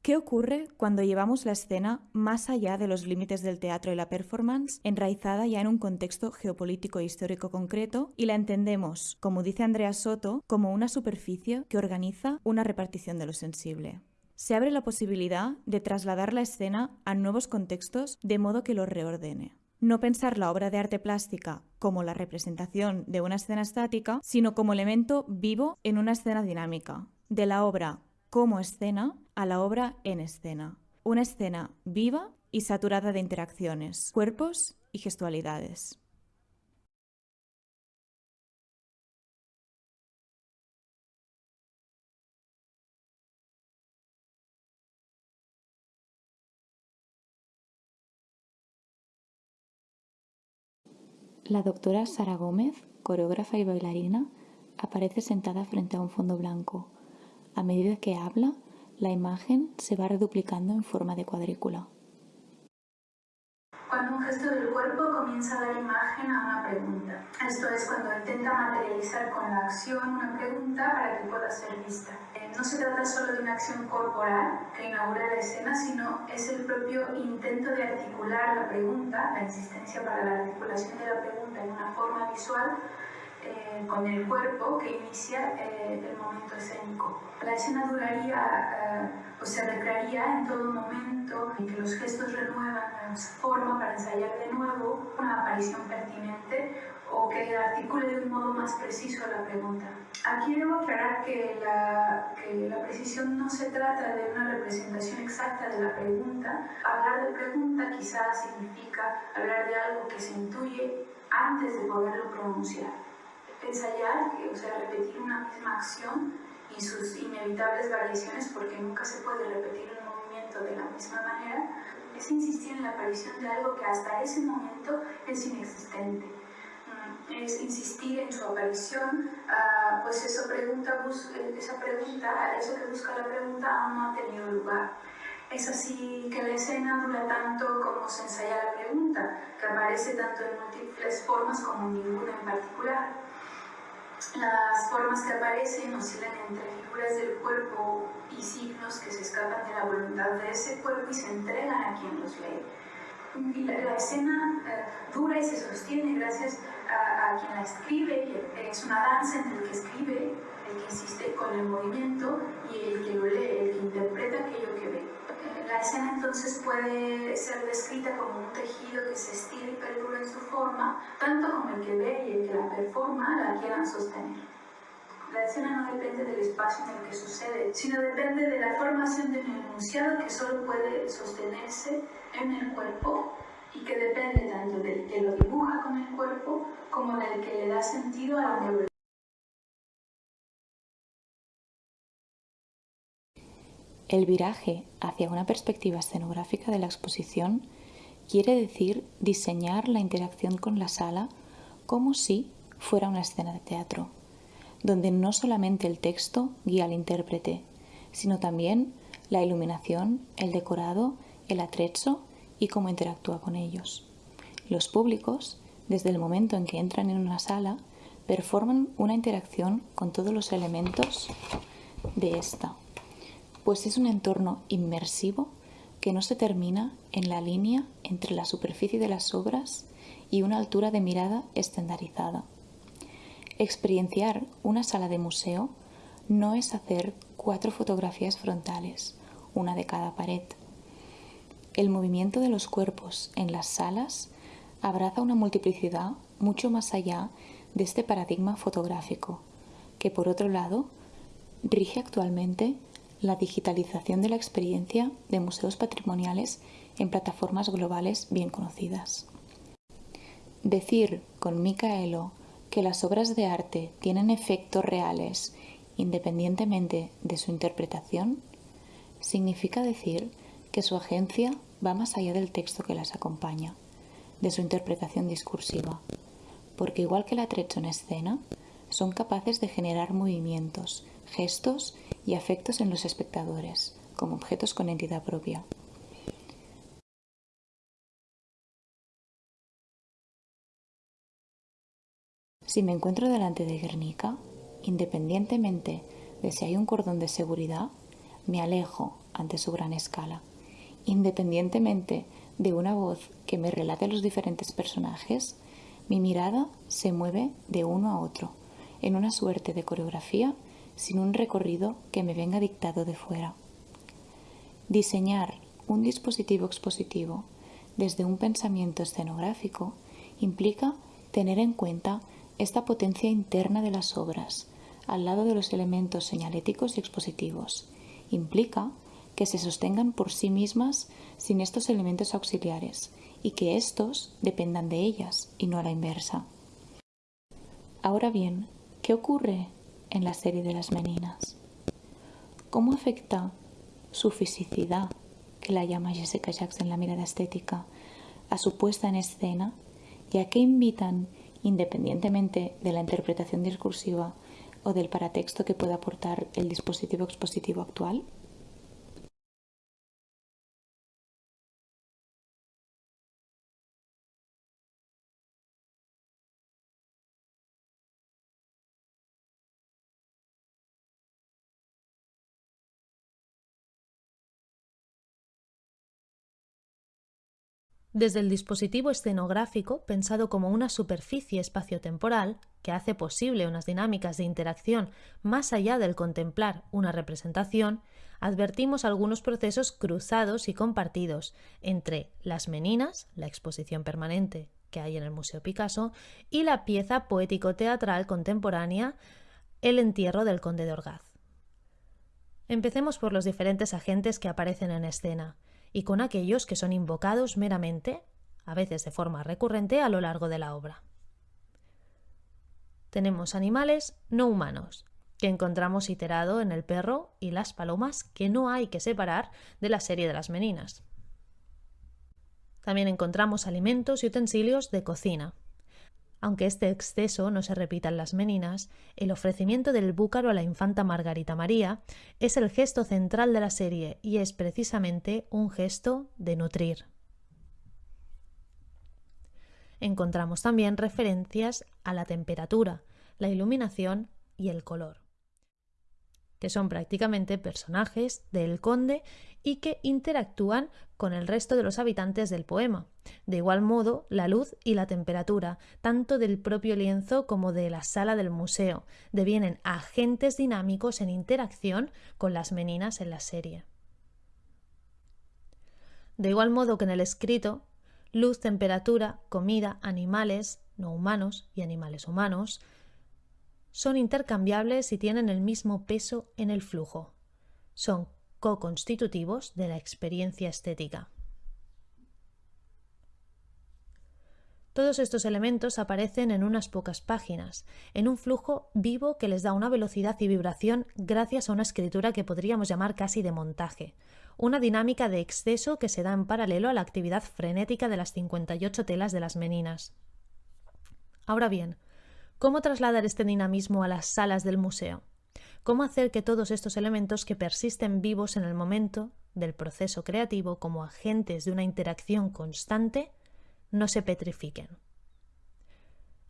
¿Qué ocurre cuando llevamos la escena más allá de los límites del teatro y la performance, enraizada ya en un contexto geopolítico e histórico concreto, y la entendemos, como dice Andrea Soto, como una superficie que organiza una repartición de lo sensible? Se abre la posibilidad de trasladar la escena a nuevos contextos de modo que lo reordene. No pensar la obra de arte plástica como la representación de una escena estática, sino como elemento vivo en una escena dinámica. De la obra como escena a la obra en escena. Una escena viva y saturada de interacciones, cuerpos y gestualidades. La doctora Sara Gómez, coreógrafa y bailarina, aparece sentada frente a un fondo blanco. A medida que habla, la imagen se va reduplicando en forma de cuadrícula. Cuando un gesto del cuerpo comienza a dar imagen a una pregunta. Esto es cuando intenta materializar con la acción una pregunta para que pueda ser vista. Eh, no se trata solo de una acción corporal que inaugura la escena, sino es el propio intento de articular la pregunta, la insistencia para la articulación de la pregunta en una forma visual eh, con el cuerpo que inicia eh, el momento escénico. La escena duraría eh, o se recrearía en todo momento en que los gestos renuevan su forma para ensayar de nuevo una aparición pertinente o que articule de un modo más preciso la pregunta. Aquí debo aclarar que la, que la precisión no se trata de una representación exacta de la pregunta. Hablar de pregunta quizás significa hablar de algo que se intuye antes de poderlo pronunciar ensayar, o sea, repetir una misma acción y sus inevitables variaciones, porque nunca se puede repetir el movimiento de la misma manera, es insistir en la aparición de algo que hasta ese momento es inexistente. Mm, es insistir en su aparición, uh, pues esa pregunta, esa pregunta, eso que busca la pregunta aún no ha tenido lugar. Es así que la escena dura tanto como se ensaya la pregunta, que aparece tanto en múltiples formas como en ninguna en particular. Las formas que aparecen oscilan entre figuras del cuerpo y signos que se escapan de la voluntad de ese cuerpo y se entregan a quien los lee. Y la, escena eh, dura y se sostiene gracias a, quien la escribe, es una danza entre el que escribe el que insiste con el movimiento y el que lo lee, el que interpreta aquello. La escena entonces puede ser descrita como un tejido que se estira y perdura en su forma, tanto como el que ve y el que la performa la quieran sostener. La escena no depende del espacio en el que sucede, sino depende de la formación de un enunciado que solo puede sostenerse en el cuerpo y que depende tanto del que lo dibuja con el cuerpo como del que le da sentido a la neurología. El viraje hacia una perspectiva escenográfica de la exposición quiere decir diseñar la interacción con la sala como si fuera una escena de teatro, donde no solamente el texto guía al intérprete, sino también la iluminación, el decorado, el atrecho y cómo interactúa con ellos. Los públicos, desde el momento en que entran en una sala, performan una interacción con todos los elementos de esta pues es un entorno inmersivo que no se termina en la línea entre la superficie de las obras y una altura de mirada estandarizada. Experienciar una sala de museo no es hacer cuatro fotografías frontales, una de cada pared. El movimiento de los cuerpos en las salas abraza una multiplicidad mucho más allá de este paradigma fotográfico, que por otro lado rige actualmente la digitalización de la experiencia de museos patrimoniales en plataformas globales bien conocidas. Decir con Micaelo que las obras de arte tienen efectos reales independientemente de su interpretación significa decir que su agencia va más allá del texto que las acompaña, de su interpretación discursiva, porque igual que el atrecho en escena, son capaces de generar movimientos, gestos y afectos en los espectadores, como objetos con entidad propia. Si me encuentro delante de Guernica, independientemente de si hay un cordón de seguridad, me alejo ante su gran escala. Independientemente de una voz que me relate los diferentes personajes, mi mirada se mueve de uno a otro, en una suerte de coreografía sin un recorrido que me venga dictado de fuera. Diseñar un dispositivo expositivo desde un pensamiento escenográfico implica tener en cuenta esta potencia interna de las obras, al lado de los elementos señaléticos y expositivos. Implica que se sostengan por sí mismas sin estos elementos auxiliares y que éstos dependan de ellas y no a la inversa. Ahora bien, ¿qué ocurre en la serie de las meninas. ¿Cómo afecta su fisicidad, que la llama Jessica Jackson en la mirada estética, a su puesta en escena y a qué invitan, independientemente de la interpretación discursiva o del paratexto que pueda aportar el dispositivo expositivo actual? Desde el dispositivo escenográfico, pensado como una superficie espaciotemporal que hace posible unas dinámicas de interacción más allá del contemplar una representación, advertimos algunos procesos cruzados y compartidos entre las meninas, la exposición permanente que hay en el Museo Picasso, y la pieza poético-teatral contemporánea El entierro del conde de Orgaz. Empecemos por los diferentes agentes que aparecen en escena y con aquellos que son invocados meramente, a veces de forma recurrente, a lo largo de la obra. Tenemos animales no humanos, que encontramos iterado en el perro y las palomas que no hay que separar de la serie de las meninas. También encontramos alimentos y utensilios de cocina, aunque este exceso no se repita en las meninas, el ofrecimiento del búcaro a la infanta Margarita María es el gesto central de la serie y es precisamente un gesto de nutrir. Encontramos también referencias a la temperatura, la iluminación y el color. Que son prácticamente personajes del conde y que interactúan con el resto de los habitantes del poema. De igual modo, la luz y la temperatura, tanto del propio lienzo como de la sala del museo, devienen agentes dinámicos en interacción con las meninas en la serie. De igual modo que en el escrito, luz, temperatura, comida, animales no humanos y animales humanos, son intercambiables y tienen el mismo peso en el flujo. Son co-constitutivos de la experiencia estética. Todos estos elementos aparecen en unas pocas páginas, en un flujo vivo que les da una velocidad y vibración gracias a una escritura que podríamos llamar casi de montaje, una dinámica de exceso que se da en paralelo a la actividad frenética de las 58 telas de las meninas. Ahora bien, ¿Cómo trasladar este dinamismo a las salas del museo? ¿Cómo hacer que todos estos elementos que persisten vivos en el momento del proceso creativo como agentes de una interacción constante no se petrifiquen?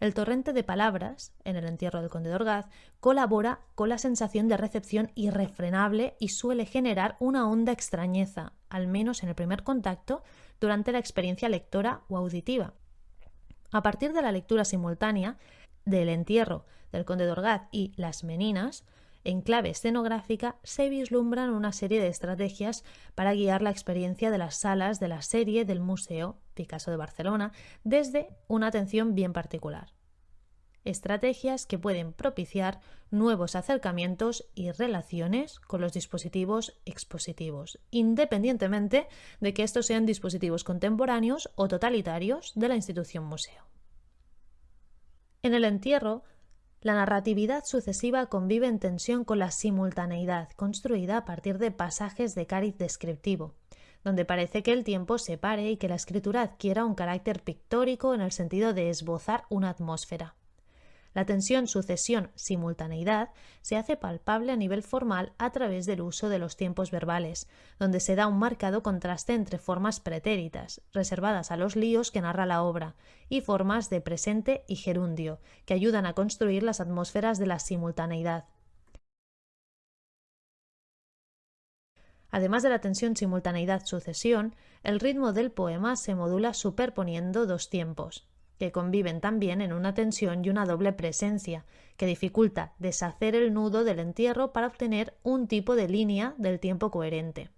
El torrente de palabras, en el entierro del conde de colabora con la sensación de recepción irrefrenable y suele generar una honda extrañeza, al menos en el primer contacto, durante la experiencia lectora o auditiva. A partir de la lectura simultánea, del entierro del conde de Orgaz y las meninas, en clave escenográfica se vislumbran una serie de estrategias para guiar la experiencia de las salas de la serie del Museo Picasso de Barcelona desde una atención bien particular. Estrategias que pueden propiciar nuevos acercamientos y relaciones con los dispositivos expositivos, independientemente de que estos sean dispositivos contemporáneos o totalitarios de la institución museo. En el entierro, la narratividad sucesiva convive en tensión con la simultaneidad, construida a partir de pasajes de cariz descriptivo, donde parece que el tiempo se pare y que la escritura adquiera un carácter pictórico en el sentido de esbozar una atmósfera. La tensión sucesión-simultaneidad se hace palpable a nivel formal a través del uso de los tiempos verbales, donde se da un marcado contraste entre formas pretéritas, reservadas a los líos que narra la obra, y formas de presente y gerundio, que ayudan a construir las atmósferas de la simultaneidad. Además de la tensión simultaneidad-sucesión, el ritmo del poema se modula superponiendo dos tiempos, que conviven también en una tensión y una doble presencia, que dificulta deshacer el nudo del entierro para obtener un tipo de línea del tiempo coherente.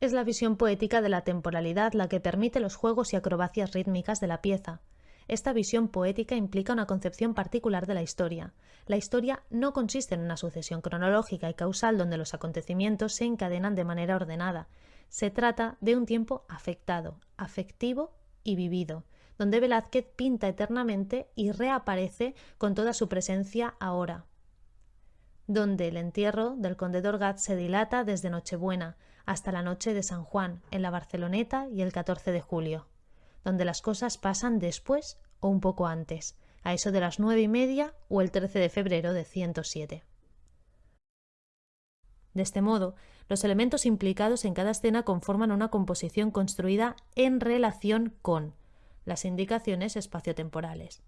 Es la visión poética de la temporalidad la que permite los juegos y acrobacias rítmicas de la pieza. Esta visión poética implica una concepción particular de la historia. La historia no consiste en una sucesión cronológica y causal donde los acontecimientos se encadenan de manera ordenada. Se trata de un tiempo afectado, afectivo y vivido, donde Velázquez pinta eternamente y reaparece con toda su presencia ahora, donde el entierro del conde de se dilata desde Nochebuena hasta la noche de San Juan, en la Barceloneta y el 14 de julio, donde las cosas pasan después o un poco antes, a eso de las nueve y media o el 13 de febrero de 107. De este modo, los elementos implicados en cada escena conforman una composición construida en relación con las indicaciones espaciotemporales.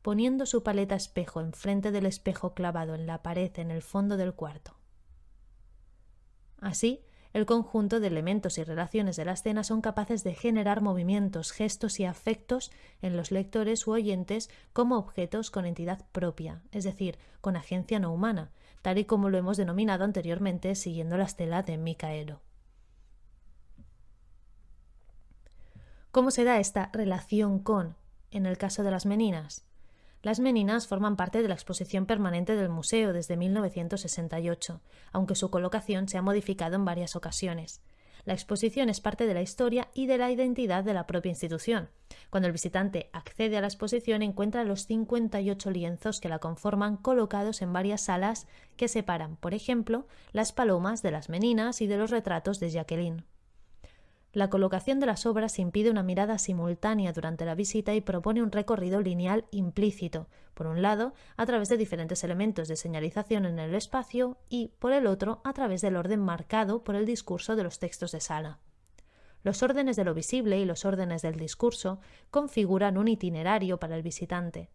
Poniendo su paleta espejo enfrente del espejo clavado en la pared en el fondo del cuarto. Así, el conjunto de elementos y relaciones de la escena son capaces de generar movimientos, gestos y afectos en los lectores u oyentes como objetos con entidad propia, es decir, con agencia no humana, tal y como lo hemos denominado anteriormente siguiendo la estela de Micaelo. ¿Cómo se da esta relación con, en el caso de las meninas? Las meninas forman parte de la exposición permanente del museo desde 1968, aunque su colocación se ha modificado en varias ocasiones. La exposición es parte de la historia y de la identidad de la propia institución. Cuando el visitante accede a la exposición encuentra los 58 lienzos que la conforman colocados en varias salas que separan, por ejemplo, las palomas de las meninas y de los retratos de Jacqueline. La colocación de las obras impide una mirada simultánea durante la visita y propone un recorrido lineal implícito, por un lado, a través de diferentes elementos de señalización en el espacio y, por el otro, a través del orden marcado por el discurso de los textos de sala. Los órdenes de lo visible y los órdenes del discurso configuran un itinerario para el visitante.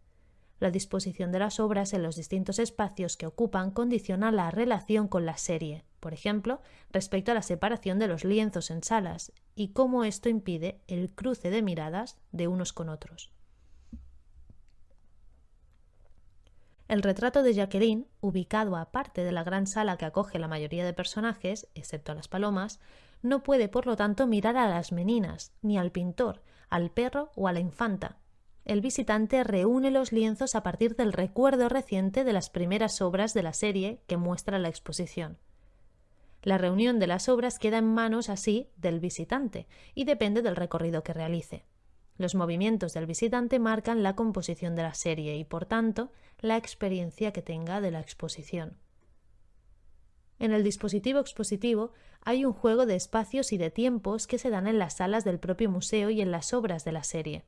La disposición de las obras en los distintos espacios que ocupan condiciona la relación con la serie, por ejemplo, respecto a la separación de los lienzos en salas y cómo esto impide el cruce de miradas de unos con otros. El retrato de Jacqueline, ubicado aparte de la gran sala que acoge la mayoría de personajes, excepto a las palomas, no puede por lo tanto mirar a las meninas, ni al pintor, al perro o a la infanta. El visitante reúne los lienzos a partir del recuerdo reciente de las primeras obras de la serie que muestra la exposición. La reunión de las obras queda en manos así del visitante y depende del recorrido que realice. Los movimientos del visitante marcan la composición de la serie y, por tanto, la experiencia que tenga de la exposición. En el dispositivo expositivo hay un juego de espacios y de tiempos que se dan en las salas del propio museo y en las obras de la serie.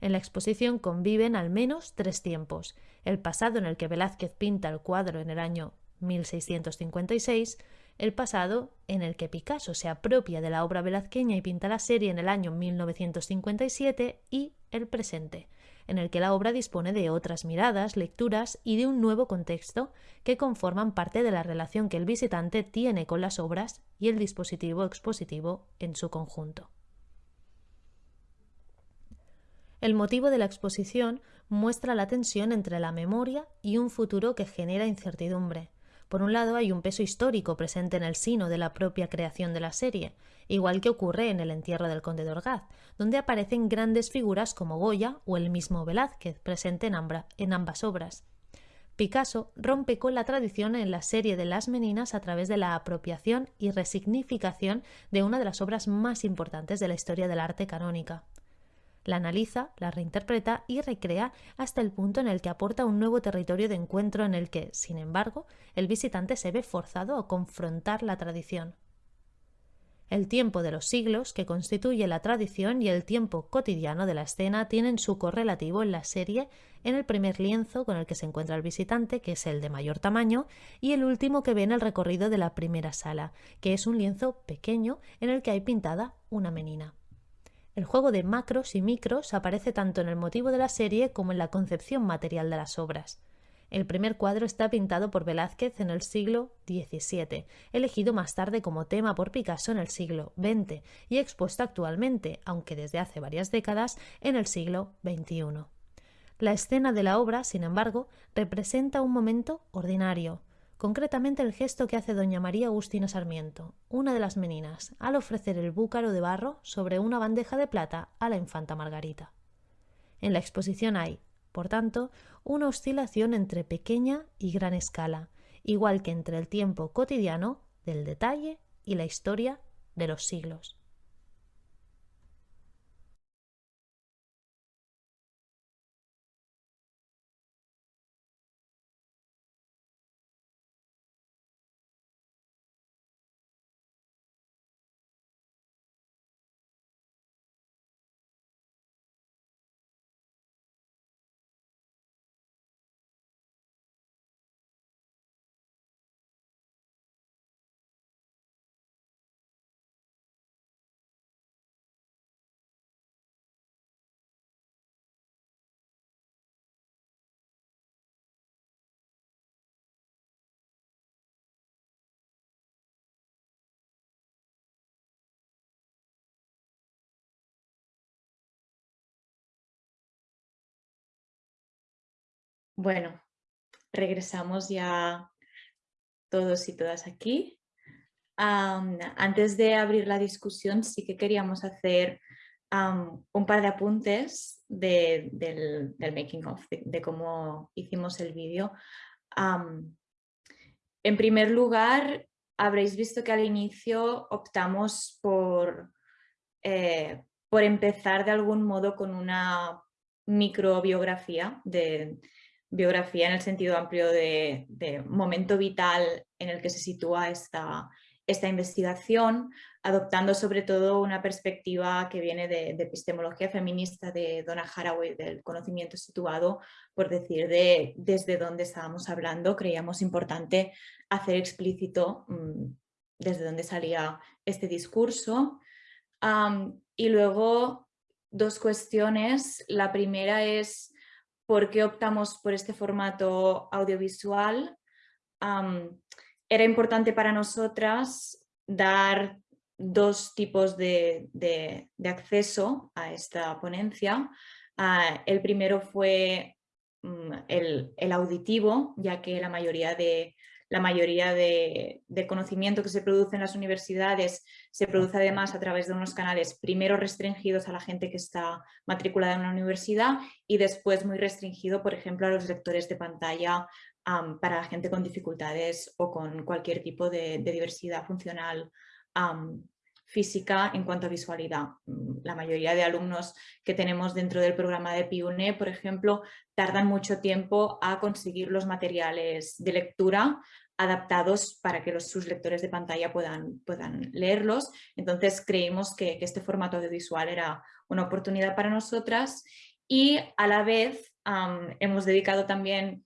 En la exposición conviven al menos tres tiempos, el pasado en el que Velázquez pinta el cuadro en el año 1656, el pasado en el que Picasso se apropia de la obra velazqueña y pinta la serie en el año 1957 y el presente, en el que la obra dispone de otras miradas, lecturas y de un nuevo contexto que conforman parte de la relación que el visitante tiene con las obras y el dispositivo expositivo en su conjunto. El motivo de la exposición muestra la tensión entre la memoria y un futuro que genera incertidumbre, por un lado, hay un peso histórico presente en el sino de la propia creación de la serie, igual que ocurre en el entierro del conde de Orgaz, donde aparecen grandes figuras como Goya o el mismo Velázquez, presente en, ambas obras. Picasso rompe con la tradición en la serie de Las Meninas a través de la apropiación y resignificación de una de las obras más importantes de la historia del arte canónica la analiza, la reinterpreta y recrea hasta el punto en el que aporta un nuevo territorio de encuentro en el que, sin embargo, el visitante se ve forzado a confrontar la tradición. El tiempo de los siglos, que constituye la tradición, y el tiempo cotidiano de la escena tienen su correlativo en la serie en el primer lienzo con el que se encuentra el visitante, que es el de mayor tamaño, y el último que ve en el recorrido de la primera sala, que es un lienzo pequeño en el que hay pintada una menina. El juego de macros y micros aparece tanto en el motivo de la serie como en la concepción material de las obras. El primer cuadro está pintado por Velázquez en el siglo XVII, elegido más tarde como tema por Picasso en el siglo XX y expuesto actualmente, aunque desde hace varias décadas, en el siglo XXI. La escena de la obra, sin embargo, representa un momento ordinario, concretamente el gesto que hace doña María Agustina Sarmiento, una de las meninas, al ofrecer el búcaro de barro sobre una bandeja de plata a la infanta Margarita. En la exposición hay, por tanto, una oscilación entre pequeña y gran escala, igual que entre el tiempo cotidiano del detalle y la historia de los siglos. Bueno, regresamos ya todos y todas aquí. antes de abrir la discusión, sí que queríamos hacer un par de apuntes del, making of, de, cómo hicimos el vídeo. en primer lugar, habréis visto que al inicio optamos por, eh, por empezar de algún modo con una microbiografía de, biografía en el sentido amplio de, momento vital en el que se sitúa esta, esta investigación, adoptando sobre todo una perspectiva que viene de, epistemología feminista de Donna Haraway, del conocimiento situado, por decir de desde dónde estábamos hablando, creíamos importante hacer explícito mm, desde dónde salía este discurso. y luego dos cuestiones. La primera es por qué optamos por este formato audiovisual. era importante para nosotras dar dos tipos de, acceso a esta ponencia. Ah, el primero fue mm, el, auditivo, ya que la mayoría de, la mayoría de, conocimiento que se produce en las universidades se produce además a través de unos canales primero restringidos a la gente que está matriculada en una universidad y después muy restringido, por ejemplo, a los lectores de pantalla para gente con dificultades o con cualquier tipo de, diversidad funcional física en cuanto a visualidad. Mm, la mayoría de alumnos que tenemos dentro del programa de PIUNE, por ejemplo, tardan mucho tiempo a conseguir los materiales de lectura adaptados para que los, sus lectores de pantalla puedan, puedan leerlos. Entonces creímos que, este formato audiovisual era una oportunidad para nosotras y a la vez hemos dedicado también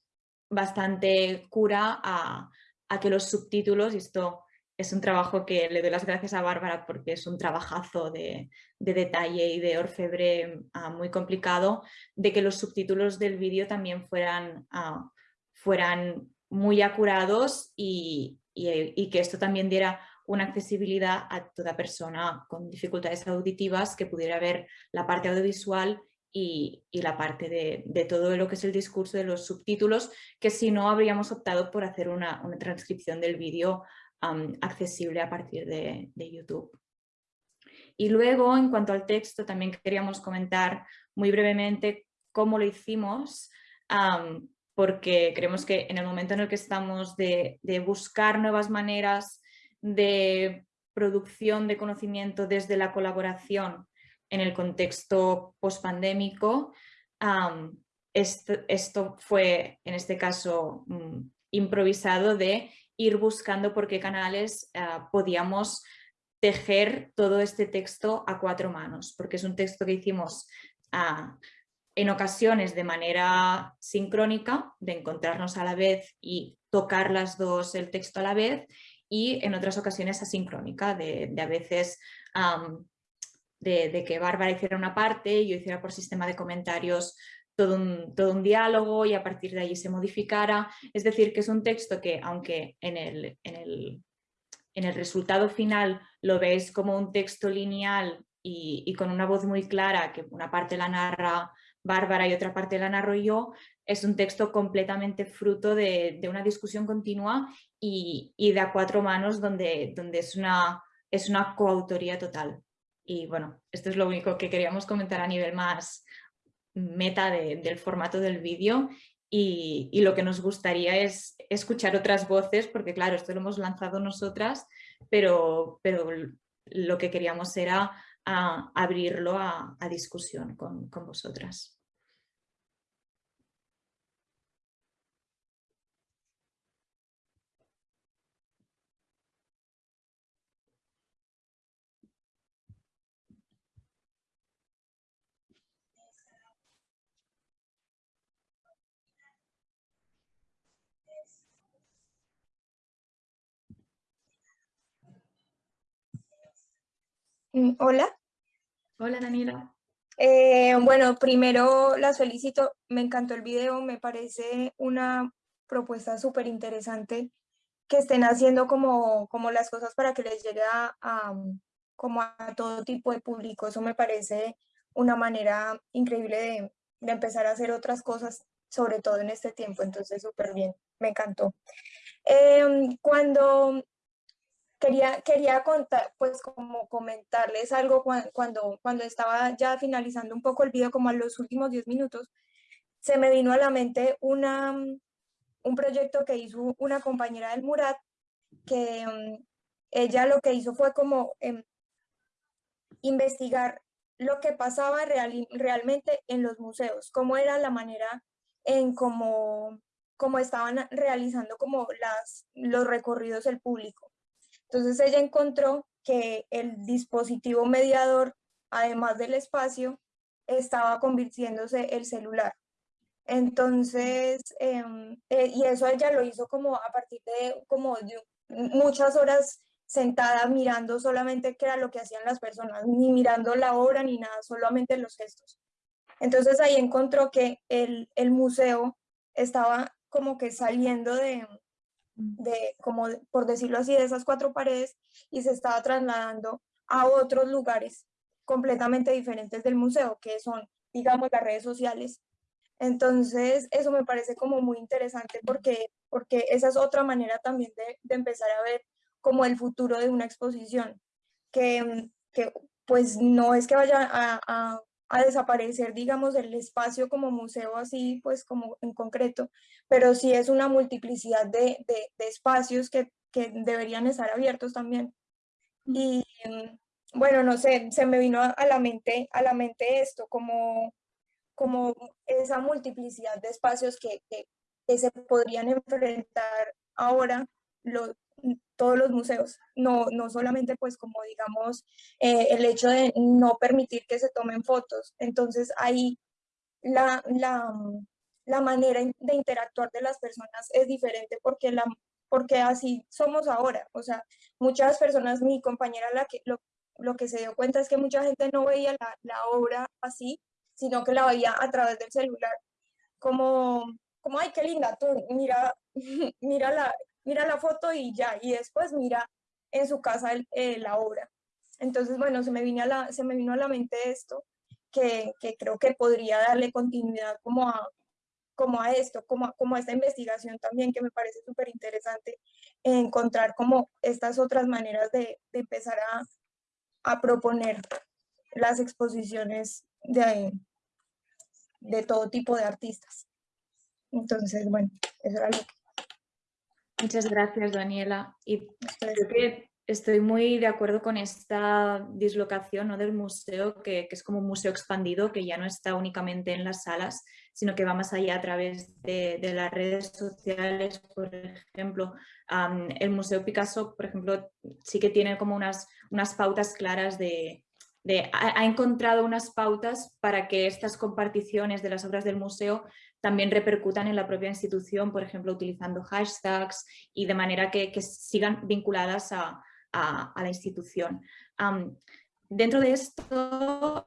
bastante cura a, a que los subtítulos, y esto es un trabajo que le doy las gracias a Bárbara porque es un trabajazo de, detalle y de orfebre ah, muy complicado, de que los subtítulos del vídeo también fueran, ah, fueran muy acurados y, que esto también diera una accesibilidad a toda persona con dificultades auditivas que pudiera ver la parte audiovisual y, la parte de, todo lo que es el discurso de los subtítulos, que si no habríamos optado por hacer una, una transcripción del vídeo accesible a partir de, YouTube. Y luego, en cuanto al texto, también queríamos comentar muy brevemente cómo lo hicimos, porque creemos que en el momento en el que estamos de, buscar nuevas maneras de producción de conocimiento desde la colaboración en el contexto pospandémico, esto, esto, fue en este caso mm, improvisado de ir buscando por qué canales ah, podíamos tejer todo este texto a cuatro manos, porque es un texto que hicimos ah, en ocasiones de manera sincrónica, de encontrarnos a la vez y tocar las dos el texto a la vez, y en otras ocasiones asincrónica, de, a veces de, de, que Bárbara hiciera una parte y yo hiciera por sistema de comentarios todo un, todo un diálogo y a partir de ahí se modificara. Es decir, que es un texto que, aunque en el, en el, en el resultado final lo veis como un texto lineal y, y, con una voz muy clara, que una parte la narra Bárbara y otra parte la narro yo, es un texto completamente fruto de, de una discusión continua y, y, de a cuatro manos donde, donde es, una, es una coautoría total. Y bueno, esto es lo único que queríamos comentar a nivel más, meta del formato del vídeo y, lo que nos gustaría es escuchar otras voces, porque claro, esto lo hemos lanzado nosotras, pero, pero lo que queríamos era ah, abrirlo a, discusión con, con vosotras. Hola. Hola, Daniela. Eh, bueno, primero las felicito, me encantó el video, me parece una propuesta súper interesante que estén haciendo como, como las cosas para que les llegue a, como a todo tipo de público. Eso me parece una manera increíble de, de empezar a hacer otras cosas, sobre todo en este tiempo, entonces súper bien, me encantó. Em, cuando quería, quería contar, pues como comentarles algo cuando, cuando, estaba ya finalizando un poco el video, como a los últimos 10 minutos, se me vino a la mente una, un proyecto que hizo una compañera del Murat, que mm, ella lo que hizo fue como em, investigar lo que pasaba realmente en los museos, cómo era la manera en cómo, cómo estaban realizando como las, los recorridos del público. Entonces ella encontró que el dispositivo mediador, además del espacio, estaba convirtiéndose el celular. Entonces, em, eh, y eso ella lo hizo como a partir de como muchas horas sentada mirando solamente qué era lo que hacían las personas, ni mirando la obra ni nada, solamente los gestos. Entonces ahí encontró que el, el museo estaba como que saliendo de, de, como por decirlo así, de esas cuatro paredes y se estaba trasladando a otros lugares completamente diferentes del museo, que son, digamos, las redes sociales. Entonces, eso me parece como muy interesante porque, porque esa es otra manera también de, de empezar a ver como el futuro de una exposición, que, que pues no es que vaya a, a, a desaparecer, digamos, el espacio como museo así, pues como en concreto, pero sí es una multiplicidad de, de, de espacios que, que, deberían estar abiertos también. Y bueno, no sé, se me vino a, la mente, a la mente esto, como, como esa multiplicidad de espacios que, que, que se podrían enfrentar ahora los, todos los museos, no, no solamente pues como digamos eh, el hecho de no permitir que se tomen fotos. Entonces ahí la, la, la, manera de interactuar de las personas es diferente porque, la, porque así somos ahora. O sea, muchas personas, mi compañera la que, lo, lo que se dio cuenta es que mucha gente no veía la, la obra así, sino que la veía a través del celular. Como, como ay, qué linda, tú mira, *laughs* mira la, mira la foto y ya, y después mira en su casa eh, la obra. Entonces, bueno, se me, vino a la, mente esto, que, creo que podría darle continuidad como a, como a esto, como a, esta investigación también, que me parece súper interesante encontrar como estas otras maneras de, empezar a, a, proponer las exposiciones de, de todo tipo de artistas. Entonces, bueno, eso era lo que Muchas gracias, Daniela. Y creo que estoy muy de acuerdo con esta dislocación ¿no? del museo, que, que, es como un museo expandido, que ya no está únicamente en las salas, sino que va más allá a través de, de las redes sociales. Por ejemplo, um, el Museo Picasso, por ejemplo, sí que tiene como unas, unas pautas claras de, de ha, ha, encontrado unas pautas para que estas comparticiones de las obras del museo también repercutan en la propia institución, por ejemplo, utilizando hashtags y de manera que, sigan vinculadas a, la institución. Dentro de esto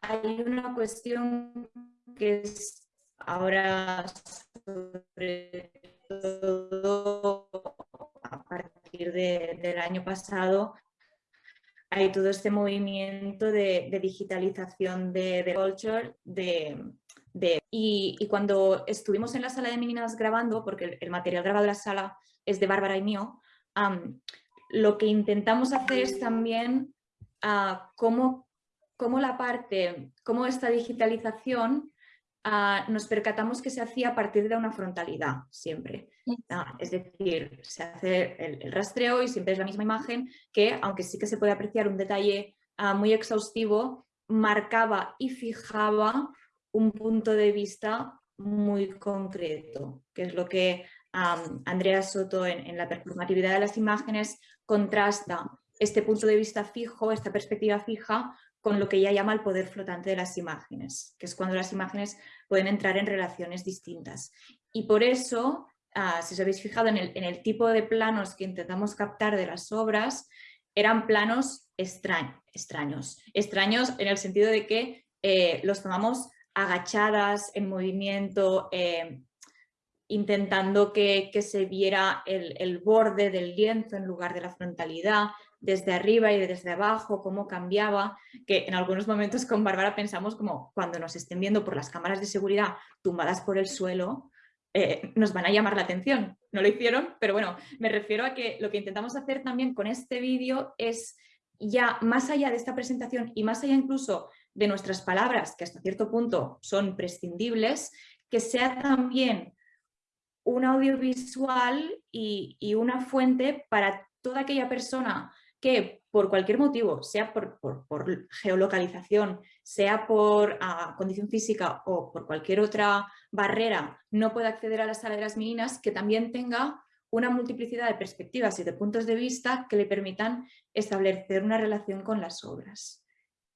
hay una cuestión que es ahora sobre todo a partir de, del año pasado hay todo este movimiento de, de digitalización de, de culture, de, y, y, cuando estuvimos en la sala de meninas grabando, porque el, el material grabado de la sala es de Bárbara y mío, um, lo que intentamos hacer es también uh, cómo, cómo, la parte, cómo esta digitalización uh, nos percatamos que se hacía a partir de una frontalidad siempre. Uh, es decir, se hace el, el, rastreo y siempre es la misma imagen que, aunque sí que se puede apreciar un detalle muy exhaustivo, marcaba y fijaba un punto de vista muy concreto, que es lo que Andrea Soto en, la performatividad de las imágenes contrasta este punto de vista fijo, esta perspectiva fija, con lo que ella llama el poder flotante de las imágenes, que es cuando las imágenes pueden entrar en relaciones distintas. Y por eso, uh, si os habéis fijado en el, tipo de planos que intentamos captar de las obras, eran planos extraños, extraños, extraños en el sentido de que eh, los tomamos agachadas, en movimiento, eh, intentando que, que, se viera el, el, borde del lienzo en lugar de la frontalidad, desde arriba y desde abajo, cómo cambiaba, que en algunos momentos con Bárbara pensamos como cuando nos estén viendo por las cámaras de seguridad tumbadas por el suelo, eh, nos van a llamar la atención. No lo hicieron, pero bueno, me refiero a que lo que intentamos hacer también con este vídeo es ya más allá de esta presentación y más allá incluso de nuestras palabras, que hasta cierto punto son prescindibles, que sea también un audiovisual y, una fuente para toda aquella persona que por cualquier motivo, sea por, geolocalización, sea por uh, condición física o por cualquier otra barrera, no pueda acceder a la sala de las meninas, que también tenga una multiplicidad de perspectivas y de puntos de vista que le permitan establecer una relación con las obras.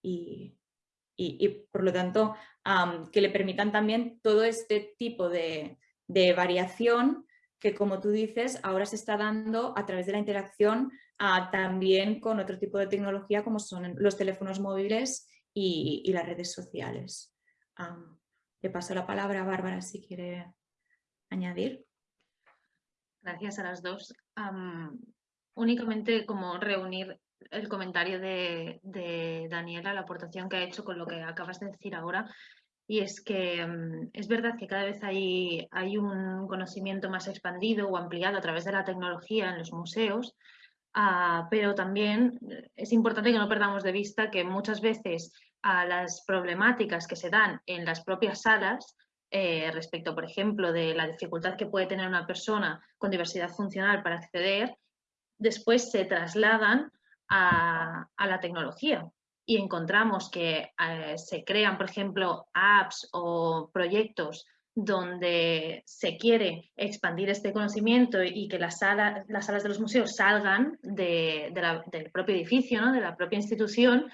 Y, y, por lo tanto que le permitan también todo este tipo de, de, variación que como tú dices ahora se está dando a través de la interacción uh, también con otro tipo de tecnología como son los teléfonos móviles y las redes sociales. le paso la palabra a Bárbara si quiere añadir. Gracias a las dos. únicamente como reunir el comentario de, Daniela, la aportación que ha hecho con lo que acabas de decir ahora. Y es que mm, es verdad que cada vez hay, hay, un conocimiento más expandido o ampliado a través de la tecnología en los museos, ah, pero también es importante que no perdamos de vista que muchas veces a las problemáticas que se dan en las propias salas eh, respecto, por ejemplo, de la dificultad que puede tener una persona con diversidad funcional para acceder, después se trasladan a, la tecnología y encontramos que eh, se crean, por ejemplo, apps o proyectos donde se quiere expandir este conocimiento y que las, salas, las salas de los museos salgan del propio edificio, ¿no? de la propia institución,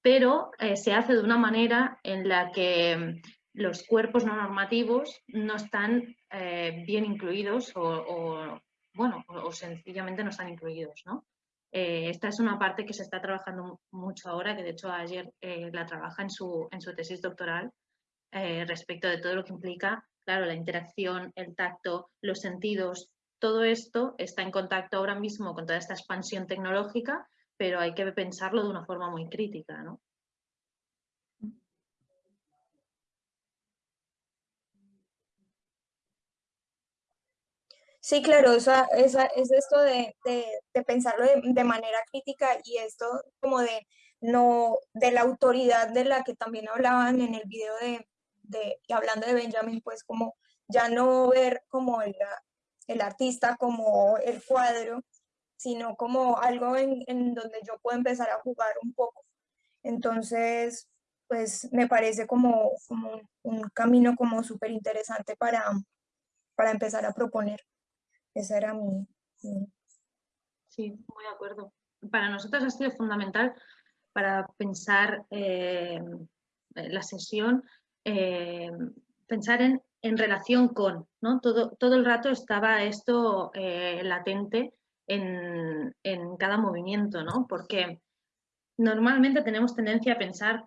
pero eh, se hace de una manera en la que los cuerpos no normativos no están eh, bien incluidos o, bueno, sencillamente no están incluidos, ¿no? Eh, esta es una parte que se está trabajando mucho ahora, que de hecho ayer la trabaja en su, en su tesis doctoral, respecto de todo lo que implica, claro, la interacción, el tacto, los sentidos, todo esto está en contacto ahora mismo con toda esta expansión tecnológica pero hay que pensarlo de una forma muy crítica, ¿no? Sí, claro, o sea, es, esto de, pensarlo de, manera crítica y esto como de no de la autoridad de la que también hablaban en el video de, de hablando de Benjamin, pues como ya no ver como el, el artista como el cuadro, sino como algo en, donde yo puedo empezar a jugar un poco. Entonces, pues me parece como, un camino como súper interesante para, para empezar a proponer. Esa era mi, Sí, muy de acuerdo. Para nosotros ha sido fundamental para pensar eh, la sesión, eh, pensar en, en, relación con, ¿no? Todo, todo el rato estaba esto eh, latente en, cada movimiento, ¿no? Porque normalmente tenemos tendencia a pensar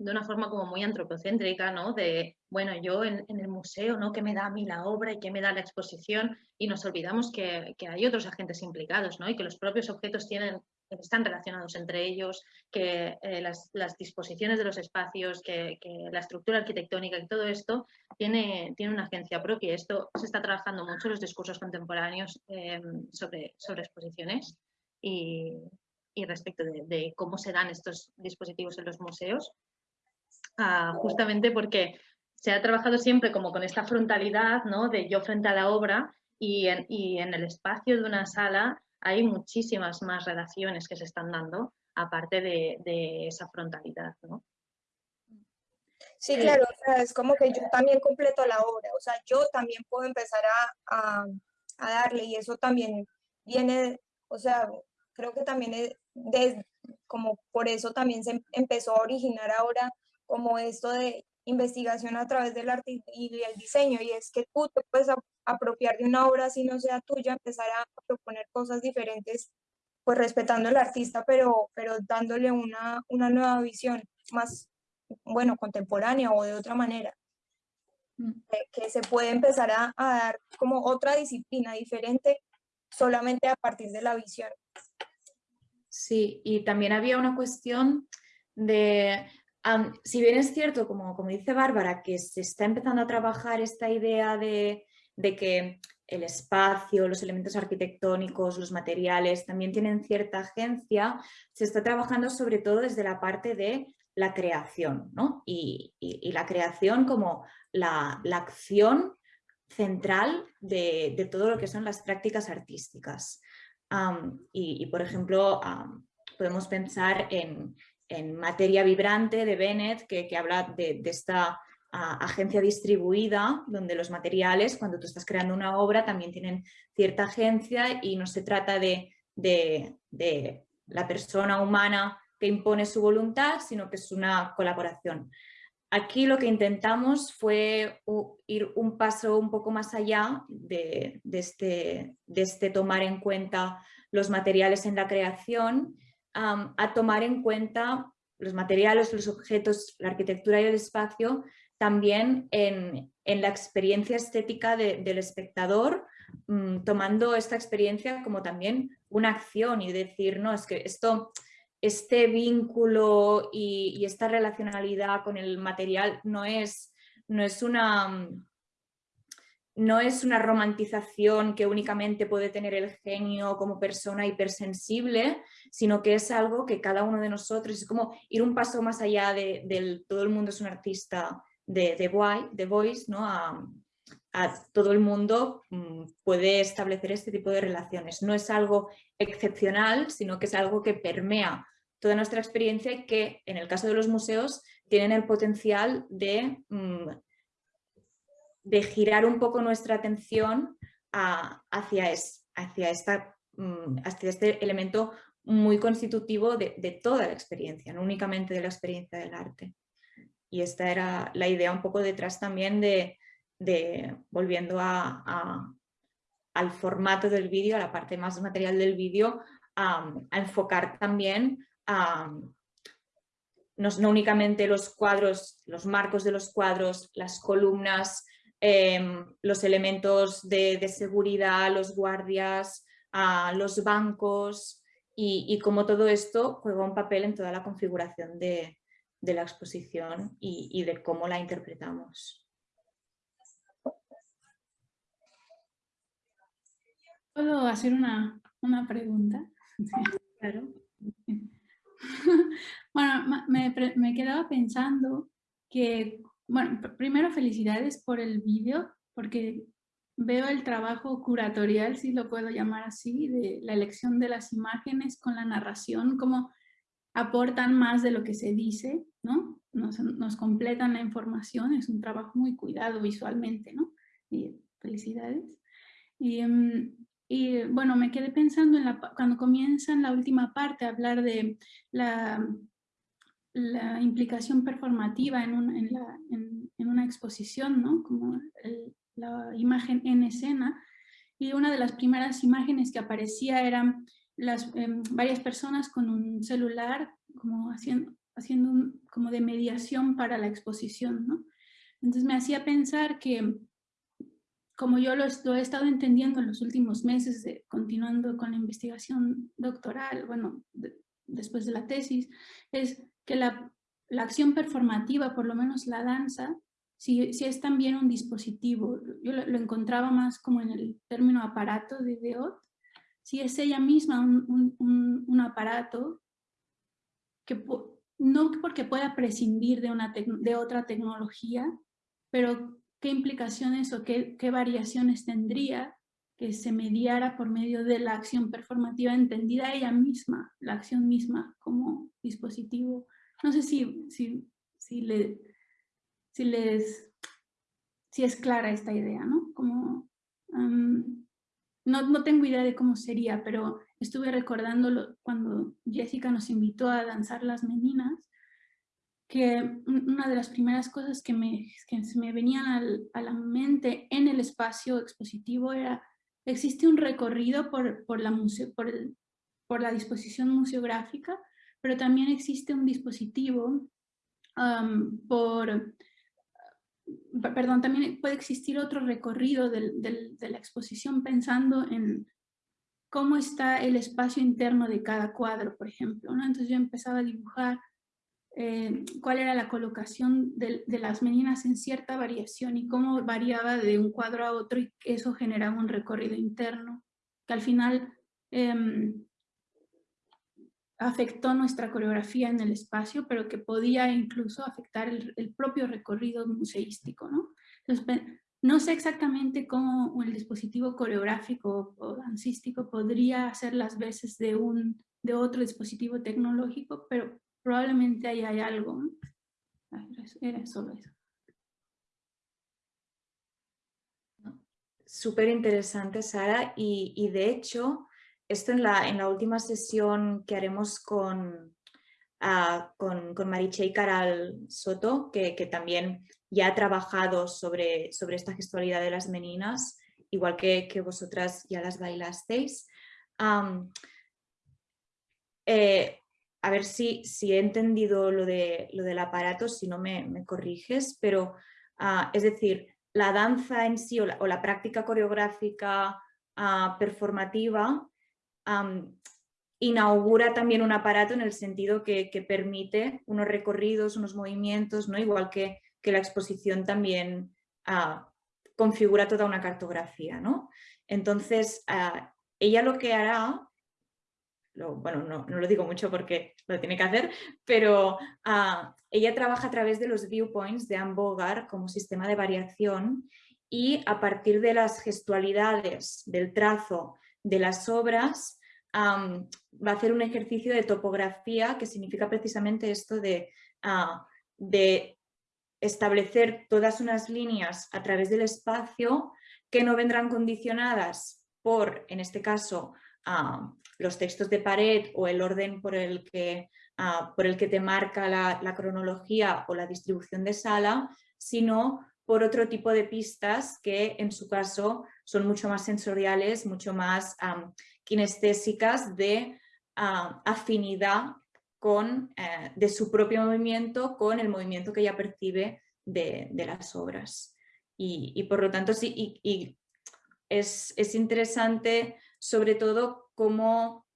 de una forma como muy antropocéntrica, ¿no? De, bueno, yo en, el museo, ¿no? ¿Qué me da a mí la obra y qué me da la exposición? Y nos olvidamos que, hay otros agentes implicados, ¿no? Y que los propios objetos tienen, están relacionados entre ellos, que eh, las, disposiciones de los espacios, que, la estructura arquitectónica y todo esto tiene, tiene una agencia propia. Esto se está trabajando mucho en los discursos contemporáneos em, sobre, sobre exposiciones y, respecto de cómo se dan estos dispositivos en los museos justamente porque se ha trabajado siempre como con esta frontalidad ¿no? de yo frente a la obra y en, el espacio de una sala hay muchísimas más relaciones que se están dando aparte de, esa frontalidad. ¿no? Sí, claro, es como que yo también completo la obra, o sea, yo también puedo empezar a, darle y eso también viene, o sea, creo que también es como por eso también se empezó a originar ahora como esto de investigación a través del arte y el diseño, y es que tú te puedes apropiar de una obra si no sea tuya, empezar a proponer cosas diferentes, pues respetando al artista, pero, pero dándole una, una nueva visión más, bueno, contemporánea o de otra manera, mm. que, se puede empezar a, a dar como otra disciplina diferente solamente a partir de la visión. Sí, y también había una cuestión de si bien es cierto, como, como dice Bárbara, que se está empezando a trabajar esta idea de, que el espacio, los elementos arquitectónicos, los materiales también tienen cierta agencia, se está trabajando sobre todo desde la parte de la creación, ¿no? y, la creación como la, acción central de, todo lo que son las prácticas artísticas. y, por ejemplo, podemos pensar en, en Materia Vibrante de Bennett, que, habla de, esta agencia distribuida, donde los materiales, cuando tú estás creando una obra, también tienen cierta agencia y no se trata de, la persona humana que impone su voluntad, sino que es una colaboración. Aquí lo que intentamos fue ir un paso un poco más allá de, este, de este tomar en cuenta los materiales en la creación a tomar en cuenta los materiales, los objetos, la arquitectura y el espacio también en, la experiencia estética del espectador, mm, tomando esta experiencia como también una acción y decir, no, es que esto, este vínculo y, esta relacionalidad con el material no es, no es una no es una romantización que únicamente puede tener el genio como persona hipersensible, sino que es algo que cada uno de nosotros, es como ir un paso más allá de, del todo el mundo es un artista de, de, Voice, ¿no? A, todo el mundo mm, puede establecer este tipo de relaciones. No es algo excepcional, sino que es algo que permea toda nuestra experiencia y que en el caso de los museos tienen el potencial de, mm, de girar un poco nuestra atención hacia, esta, mm, hacia este elemento muy constitutivo de, toda la experiencia, no únicamente de la experiencia del arte. Y esta era la idea un poco detrás también de, volviendo al formato del vídeo, a la parte más material del vídeo, a, enfocar también no, únicamente los cuadros, los marcos de los cuadros, las columnas, em, los elementos de, seguridad, los guardias, los bancos y, y cómo todo esto juega un papel en toda la configuración de, de la exposición y, de cómo la interpretamos. ¿Puedo hacer una, pregunta? *laughs* claro. *laughs* bueno, me, me, quedaba pensando que, bueno, primero felicidades por el vídeo, porque veo el trabajo curatorial, si lo puedo llamar así, de la elección de las imágenes con la narración, como aportan más de lo que se dice, ¿no? Nos, completan la información, es un trabajo muy cuidado visualmente, ¿no? Y felicidades. Y, em, bueno, me quedé pensando en la, cuando comienzan la última parte a hablar de la, la implicación performativa en, una exposición, ¿no? Como la imagen en escena. Y una de las primeras imágenes que aparecía eran las, em, varias personas con un celular como haciendo, haciendo como de mediación para la exposición, ¿no? Entonces me hacía pensar que, como yo lo, he estado entendiendo en los últimos meses, continuando con la investigación doctoral, bueno, después de la tesis, es que la, la, acción performativa, por lo menos la danza, si, si es también un dispositivo, yo lo, encontraba más como en el término aparato de Deot, si es ella misma un, un, un aparato que no porque pueda prescindir de, una de otra tecnología, pero qué implicaciones o qué, qué, variaciones tendría que se mediara por medio de la acción performativa entendida ella misma, la acción misma como dispositivo. No sé si, si, si, le, si les si es clara esta idea, ¿no? Como, no, no, tengo idea de cómo sería, pero estuve recordando cuando Jessica nos invitó a danzar las meninas, que una de las primeras cosas que, me, que se me venían a la mente en el espacio expositivo era, existe un recorrido por, por, la, por, por la disposición museográfica, pero también existe un dispositivo por, perdón, también puede existir otro recorrido de la exposición pensando en cómo está el espacio interno de cada cuadro, por ejemplo. ¿no? Entonces yo empezaba a dibujar eh, cuál era la colocación de, las meninas en cierta variación y cómo variaba de un cuadro a otro y eso generaba un recorrido interno que al final em, afectó nuestra coreografía en el espacio, pero que podía incluso afectar el, el propio recorrido museístico. ¿no? Entonces, no sé exactamente cómo el dispositivo coreográfico o dancístico podría hacer las veces de, un, de otro dispositivo tecnológico, pero probablemente ahí hay algo. Era solo eso. Súper interesante, Sara, y, de hecho, esto en la, en la última sesión que haremos con, uh, con, con Mariche Caral Soto, que, que también ya ha trabajado sobre, sobre esta gestualidad de las meninas, igual que, que vosotras ya las bailasteis. Eh, a ver si, si he entendido lo, de, lo del aparato, si no me, corriges, pero ah, es decir, la danza en sí o la, práctica coreográfica ah, performativa inaugura también un aparato en el sentido que, permite unos recorridos, unos movimientos, ¿no? igual que, que la exposición también ah, configura toda una cartografía. ¿no? Entonces, ella lo que hará bueno, no, lo digo mucho porque lo tiene que hacer, pero ah, ella trabaja a través de los viewpoints de Anne Bogart como sistema de variación y a partir de las gestualidades, del trazo de las obras, va a hacer un ejercicio de topografía que significa precisamente esto de, ah, de establecer todas unas líneas a través del espacio que no vendrán condicionadas por, en este caso, los textos de pared o el orden por el que, ah, por el que te marca la, cronología o la distribución de sala, sino por otro tipo de pistas que en su caso son mucho más sensoriales, mucho más kinestésicas de afinidad con, eh, de su propio movimiento con el movimiento que ella percibe de, las obras. Y, por lo tanto, sí, y, es, es, interesante sobre todo cómo,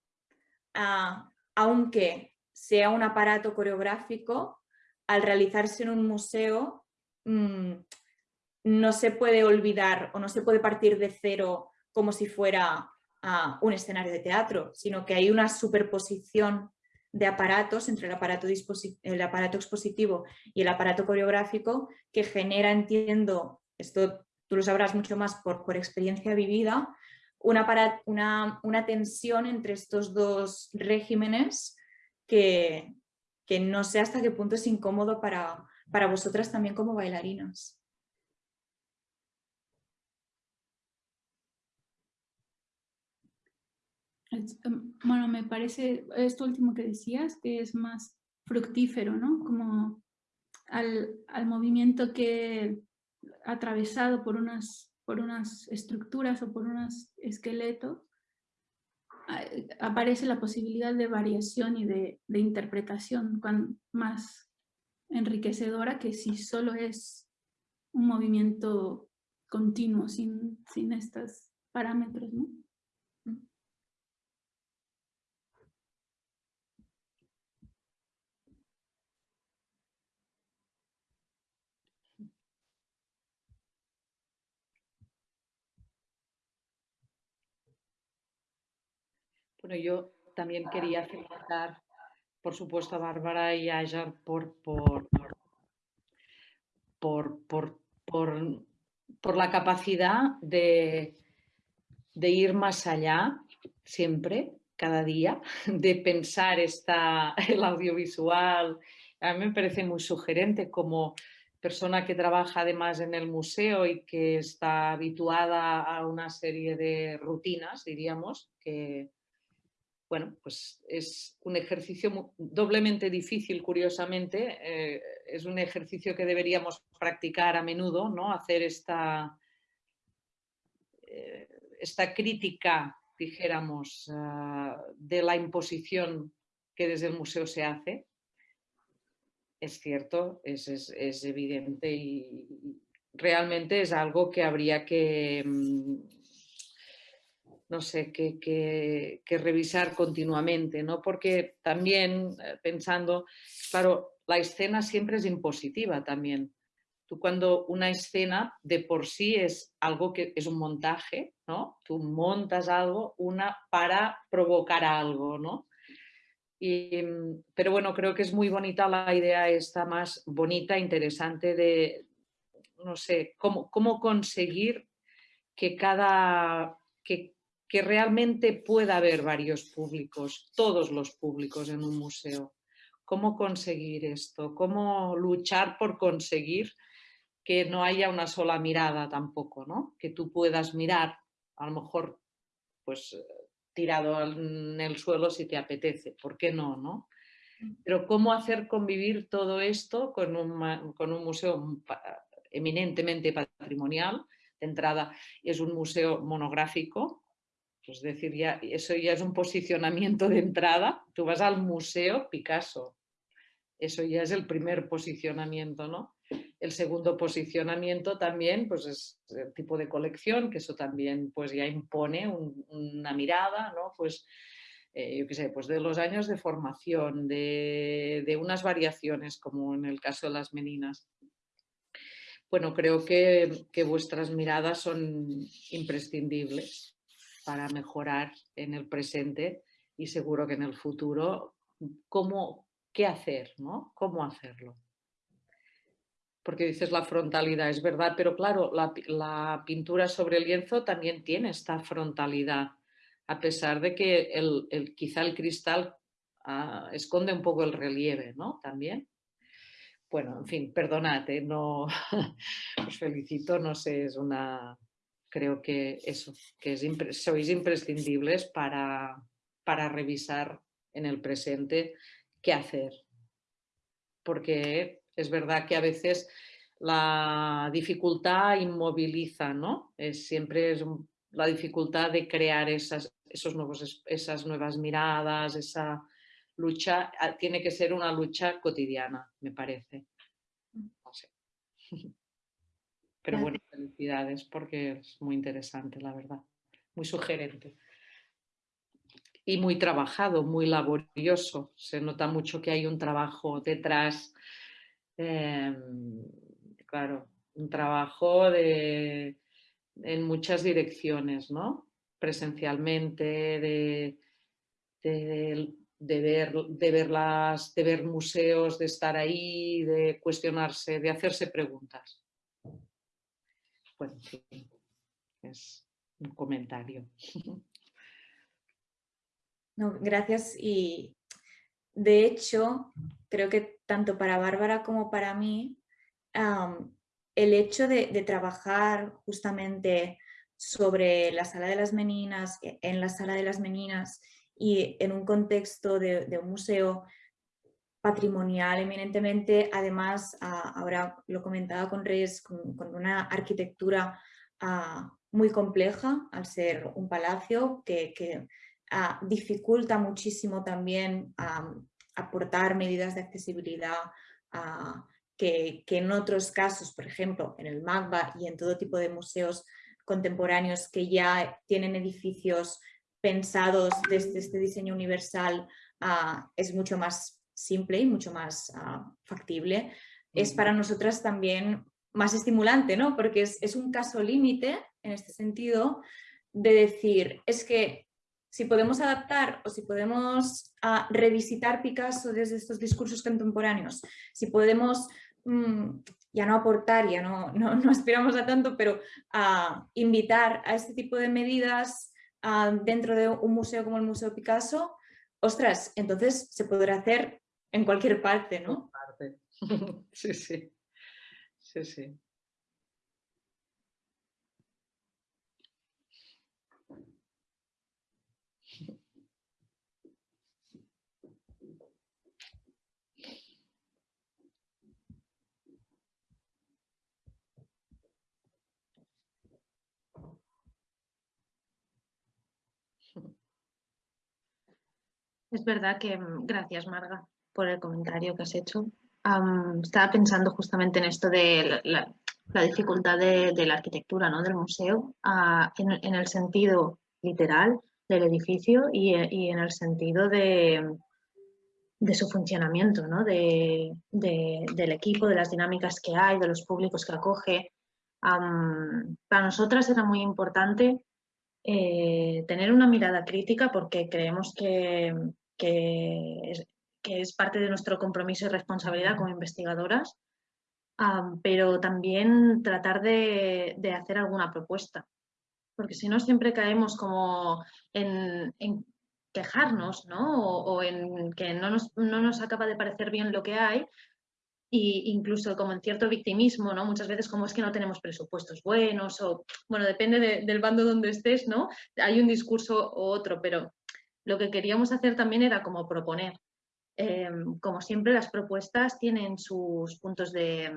ah, aunque sea un aparato coreográfico, al realizarse en un museo mm, no se puede olvidar o no se puede partir de cero como si fuera ah, un escenario de teatro, sino que hay una superposición de aparatos entre el aparato, el aparato expositivo y el aparato coreográfico que genera, entiendo, esto tú lo sabrás mucho más por, por experiencia vivida, una, una, una tensión entre estos dos regímenes que, que, no sé hasta qué punto es incómodo para, para vosotras también como bailarinas. Bueno, me parece esto último que decías, que es más fructífero, ¿no? Como al, al movimiento que atravesado por unas por unas estructuras o por unos esqueletos, aparece la posibilidad de variación y de, interpretación más enriquecedora que si solo es un movimiento continuo sin, sin estos parámetros. ¿no? Bueno, yo también quería felicitar, por supuesto, a Bárbara y a Ajar por, por, por, por, la capacidad de, de ir más allá siempre, cada día, *laughs* de pensar esta, *laughs* el audiovisual. A mí me parece muy sugerente como persona que trabaja además en el museo y que está habituada a una serie de rutinas, diríamos, que, bueno, pues es un ejercicio doblemente difícil, curiosamente. Eh, es un ejercicio que deberíamos practicar a menudo, ¿no? Hacer esta, eh, esta crítica, dijéramos, ah, de la imposición que desde el museo se hace. Es cierto, es, es evidente y realmente es algo que habría que mm, no sé, que, revisar continuamente, ¿no? Porque también eh, pensando, claro, la escena siempre es impositiva también. Tú cuando una escena de por sí es algo que es un montaje, ¿no? Tú montas algo una para provocar algo, ¿no? Mm, pero bueno, creo que es muy bonita la idea esta más bonita, interesante de, no sé, cómo, cómo conseguir que cada, que que realmente pueda haber varios públicos, todos los públicos en un museo. ¿Cómo conseguir esto? ¿Cómo luchar por conseguir que no haya una sola mirada tampoco, ¿no? Que tú puedas mirar, a lo mejor, pues tirado en el suelo si te apetece, ¿por qué no, no? Pero cómo hacer convivir todo esto con un, con un museo eminentemente patrimonial, de entrada es un museo monográfico, Es decir, ya, eso ya es un posicionamiento de entrada. Tú vas al museo Picasso. Eso ya es el primer posicionamiento, ¿no? El segundo posicionamiento también pues es el tipo de colección, que eso también pues ya impone una mirada, ¿no? Pues eh, yo qué sé, pues de los años de formación, de, unas variaciones, como en el caso de las meninas. Bueno, creo que, que vuestras miradas son imprescindibles para mejorar en el presente y seguro que en el futuro, cómo, qué hacer, ¿no? ¿Cómo hacerlo? Porque dices la frontalidad, es verdad, pero claro, la, pintura sobre el lienzo también tiene esta frontalidad, a pesar de que el, quizá el cristal ah, esconde un poco el relieve, ¿no? También. Bueno, en fin, perdonad, ¿eh? no *laughs* os felicito, no sé, es una, creo que eso, que sois imprescindibles para, para revisar en el presente qué hacer. Porque es verdad que a veces la dificultad inmoviliza, ¿no? Es, siempre es la dificultad de crear esas, esos nuevos, esas nuevas miradas, esa lucha, ah, tiene que ser una lucha cotidiana, me parece. No sé. *laughs* Pero bueno, felicidades porque es muy interesante, la verdad. Muy sugerente y muy trabajado, muy laborioso. Se nota mucho que hay un trabajo detrás, em, claro, un trabajo de, en muchas direcciones, ¿no? Presencialmente, de, de, ver, de, de ver museos, de estar ahí, de cuestionarse, de hacerse preguntas. Bueno, es un comentario. No, gracias. Y de hecho, creo que tanto para Bárbara como para mí, el hecho de, trabajar justamente sobre la sala de las meninas, e, en la sala de las meninas y en un contexto de, un museo patrimonial eminentemente, además, ah, ahora lo comentaba con Reyes, con, una arquitectura ah, muy compleja al ser un palacio que Ah, dificulta muchísimo también aportar medidas de accesibilidad ah, que, en otros casos, por ejemplo, en el MACBA y en todo tipo de museos contemporáneos que ya tienen edificios pensados desde este diseño universal, es mucho más simple y mucho más factible. Es para nosotras también más estimulante, ¿no? Porque es, es un caso límite en este sentido de decir, es que si podemos adaptar o si podemos ah, revisitar Picasso desde estos discursos contemporáneos, si podemos mm, ya no aportar, ya no, no, aspiramos a tanto, pero a invitar a este tipo de medidas ah, dentro de un museo como el Museo Picasso, ostras, entonces se podrá hacer en cualquier parte, ¿no? *laughs* Sí, sí, sí, sí. Es verdad que, mm, gracias Marga por el comentario que has hecho. estaba pensando justamente en esto de la, dificultad de, la arquitectura ¿no? del museo en, el sentido literal del edificio y, en el sentido de, de su funcionamiento, ¿no? de, del equipo, de las dinámicas que hay, de los públicos que acoge. para nosotras era muy importante eh, tener una mirada crítica porque creemos que, que parte de nuestro compromiso y responsabilidad como investigadoras, pero también tratar de, hacer alguna propuesta, porque si no siempre caemos como en, quejarnos ¿no? o, en que no nos, no nos, acaba de parecer bien lo que hay e incluso como en cierto victimismo, ¿no? muchas veces como es que no tenemos presupuestos buenos o, bueno, depende del bando donde estés, ¿no? hay un discurso u otro, pero lo que queríamos hacer también era como proponer. Em, como siempre, las propuestas tienen sus puntos de,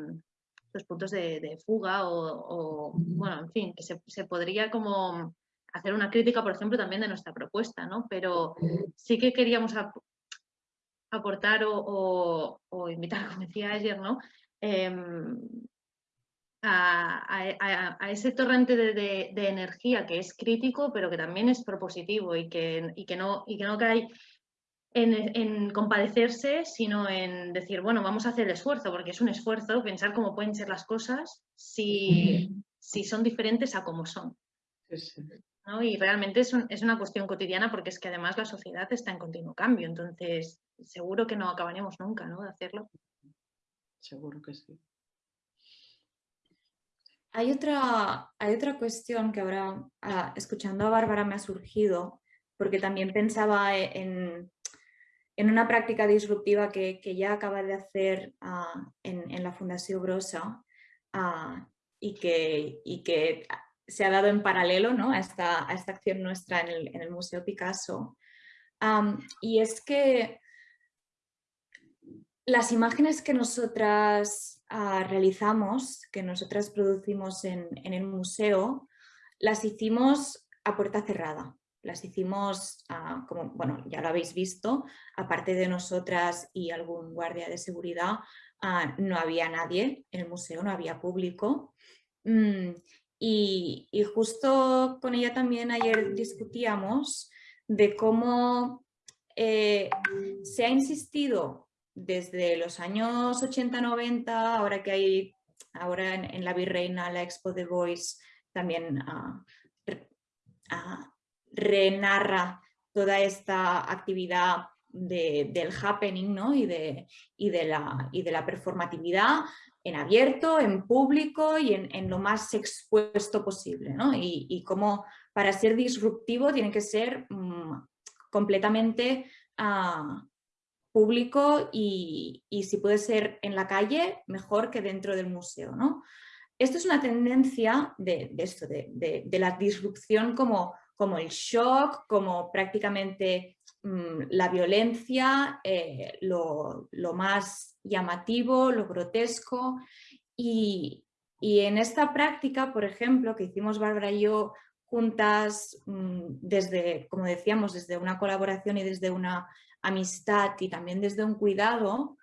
sus puntos de, fuga o, bueno, en fin, que se, podría como hacer una crítica, por ejemplo, también de nuestra propuesta, ¿no? Pero sí que queríamos aportar o, invitar, como decía ayer, ¿no? Em, a, ese torrente de, energía que es crítico, pero que también es propositivo y que, que, no, y que no cae en, compadecerse, sino en decir, bueno, vamos a hacer el esfuerzo, porque es un esfuerzo pensar cómo pueden ser las cosas si, si son diferentes a cómo son. Y realmente es, es, una cuestión cotidiana porque es que además la sociedad está en continuo cambio, entonces seguro que no acabaremos nunca ¿no? de hacerlo. Seguro que sí. Hay otra, hay otra cuestión que ahora, ah, escuchando a Bárbara, me ha surgido, porque también pensaba en, en una práctica disruptiva que, que, ya acaba de hacer ah, en, en, la Fundación Brosa ah, y, que, y que se ha dado en paralelo ¿no? a, esta, a esta acción nuestra en el, en el Museo Picasso. y es que las imágenes que nosotras ah, realizamos, que nosotras producimos en, el museo, las hicimos a puerta cerrada. Las hicimos, ah, como bueno, ya lo habéis visto, aparte de nosotras y algún guardia de seguridad, ah, no había nadie en el museo, no había público. Mm, y, justo con ella también ayer discutíamos de cómo eh, se ha insistido desde los años 80-90, ahora que hay, ahora en, la Virreina, la Expo de Voice también uh, renarra toda esta actividad del happening ¿no? y, de, y, de la, y de la performatividad en abierto, en público y en, lo más expuesto posible. ¿no? Y, y, como para ser disruptivo tiene que ser mm, completamente uh, público y, si puede ser en la calle, mejor que dentro del museo. ¿no? Esto es una tendencia de, esto, de, la disrupción como, como el shock, como prácticamente mm, la violencia, eh, lo, más llamativo, lo grotesco. Y, en esta práctica, por ejemplo, que hicimos Bárbara y yo juntas mm, desde, como decíamos, desde una colaboración y desde una amistad y también desde un cuidado,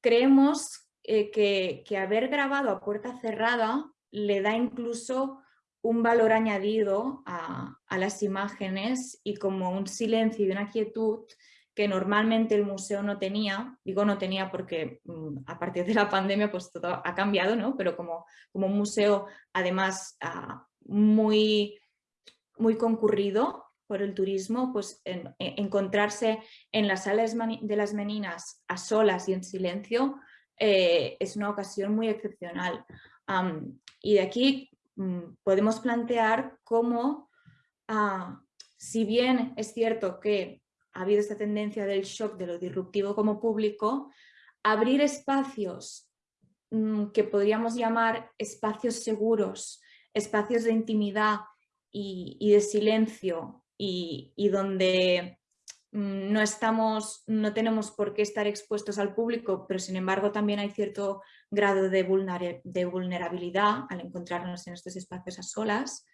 creemos eh, que, haber grabado a puerta cerrada le da incluso un valor añadido a, las imágenes y como un silencio y una quietud que normalmente el museo no tenía, digo no tenía porque mm, a partir de la pandemia pues todo ha cambiado, ¿no? pero como, como un museo además ah, muy, muy concurrido, por el turismo, pues encontrarse en las salas de las meninas a solas y en silencio eh, es una ocasión muy excepcional. y de aquí podemos plantear cómo, ah, si bien es cierto que ha habido esta tendencia del shock de lo disruptivo como público, abrir espacios mm, que podríamos llamar espacios seguros, espacios de intimidad y de silencio y, donde mm, no estamos, no tenemos por qué estar expuestos al público, pero sin embargo también hay cierto grado de, vulnerabilidad al encontrarnos en estos espacios a solas,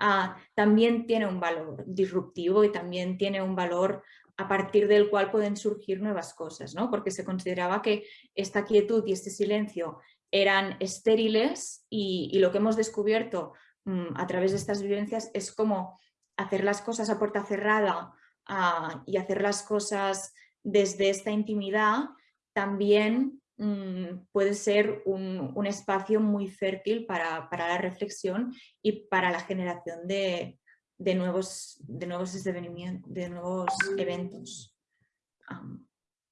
ah, también tiene un valor disruptivo y también tiene un valor a partir del cual pueden surgir nuevas cosas, ¿no? porque se consideraba que esta quietud y este silencio eran estériles y, lo que hemos descubierto mm, a través de estas vivencias es como hacer las cosas a puerta cerrada ah, y hacer las cosas desde esta intimidad también puede ser un, espacio muy fértil para, la reflexión y para la generación de, nuevos, de nuevos de nuevos eventos.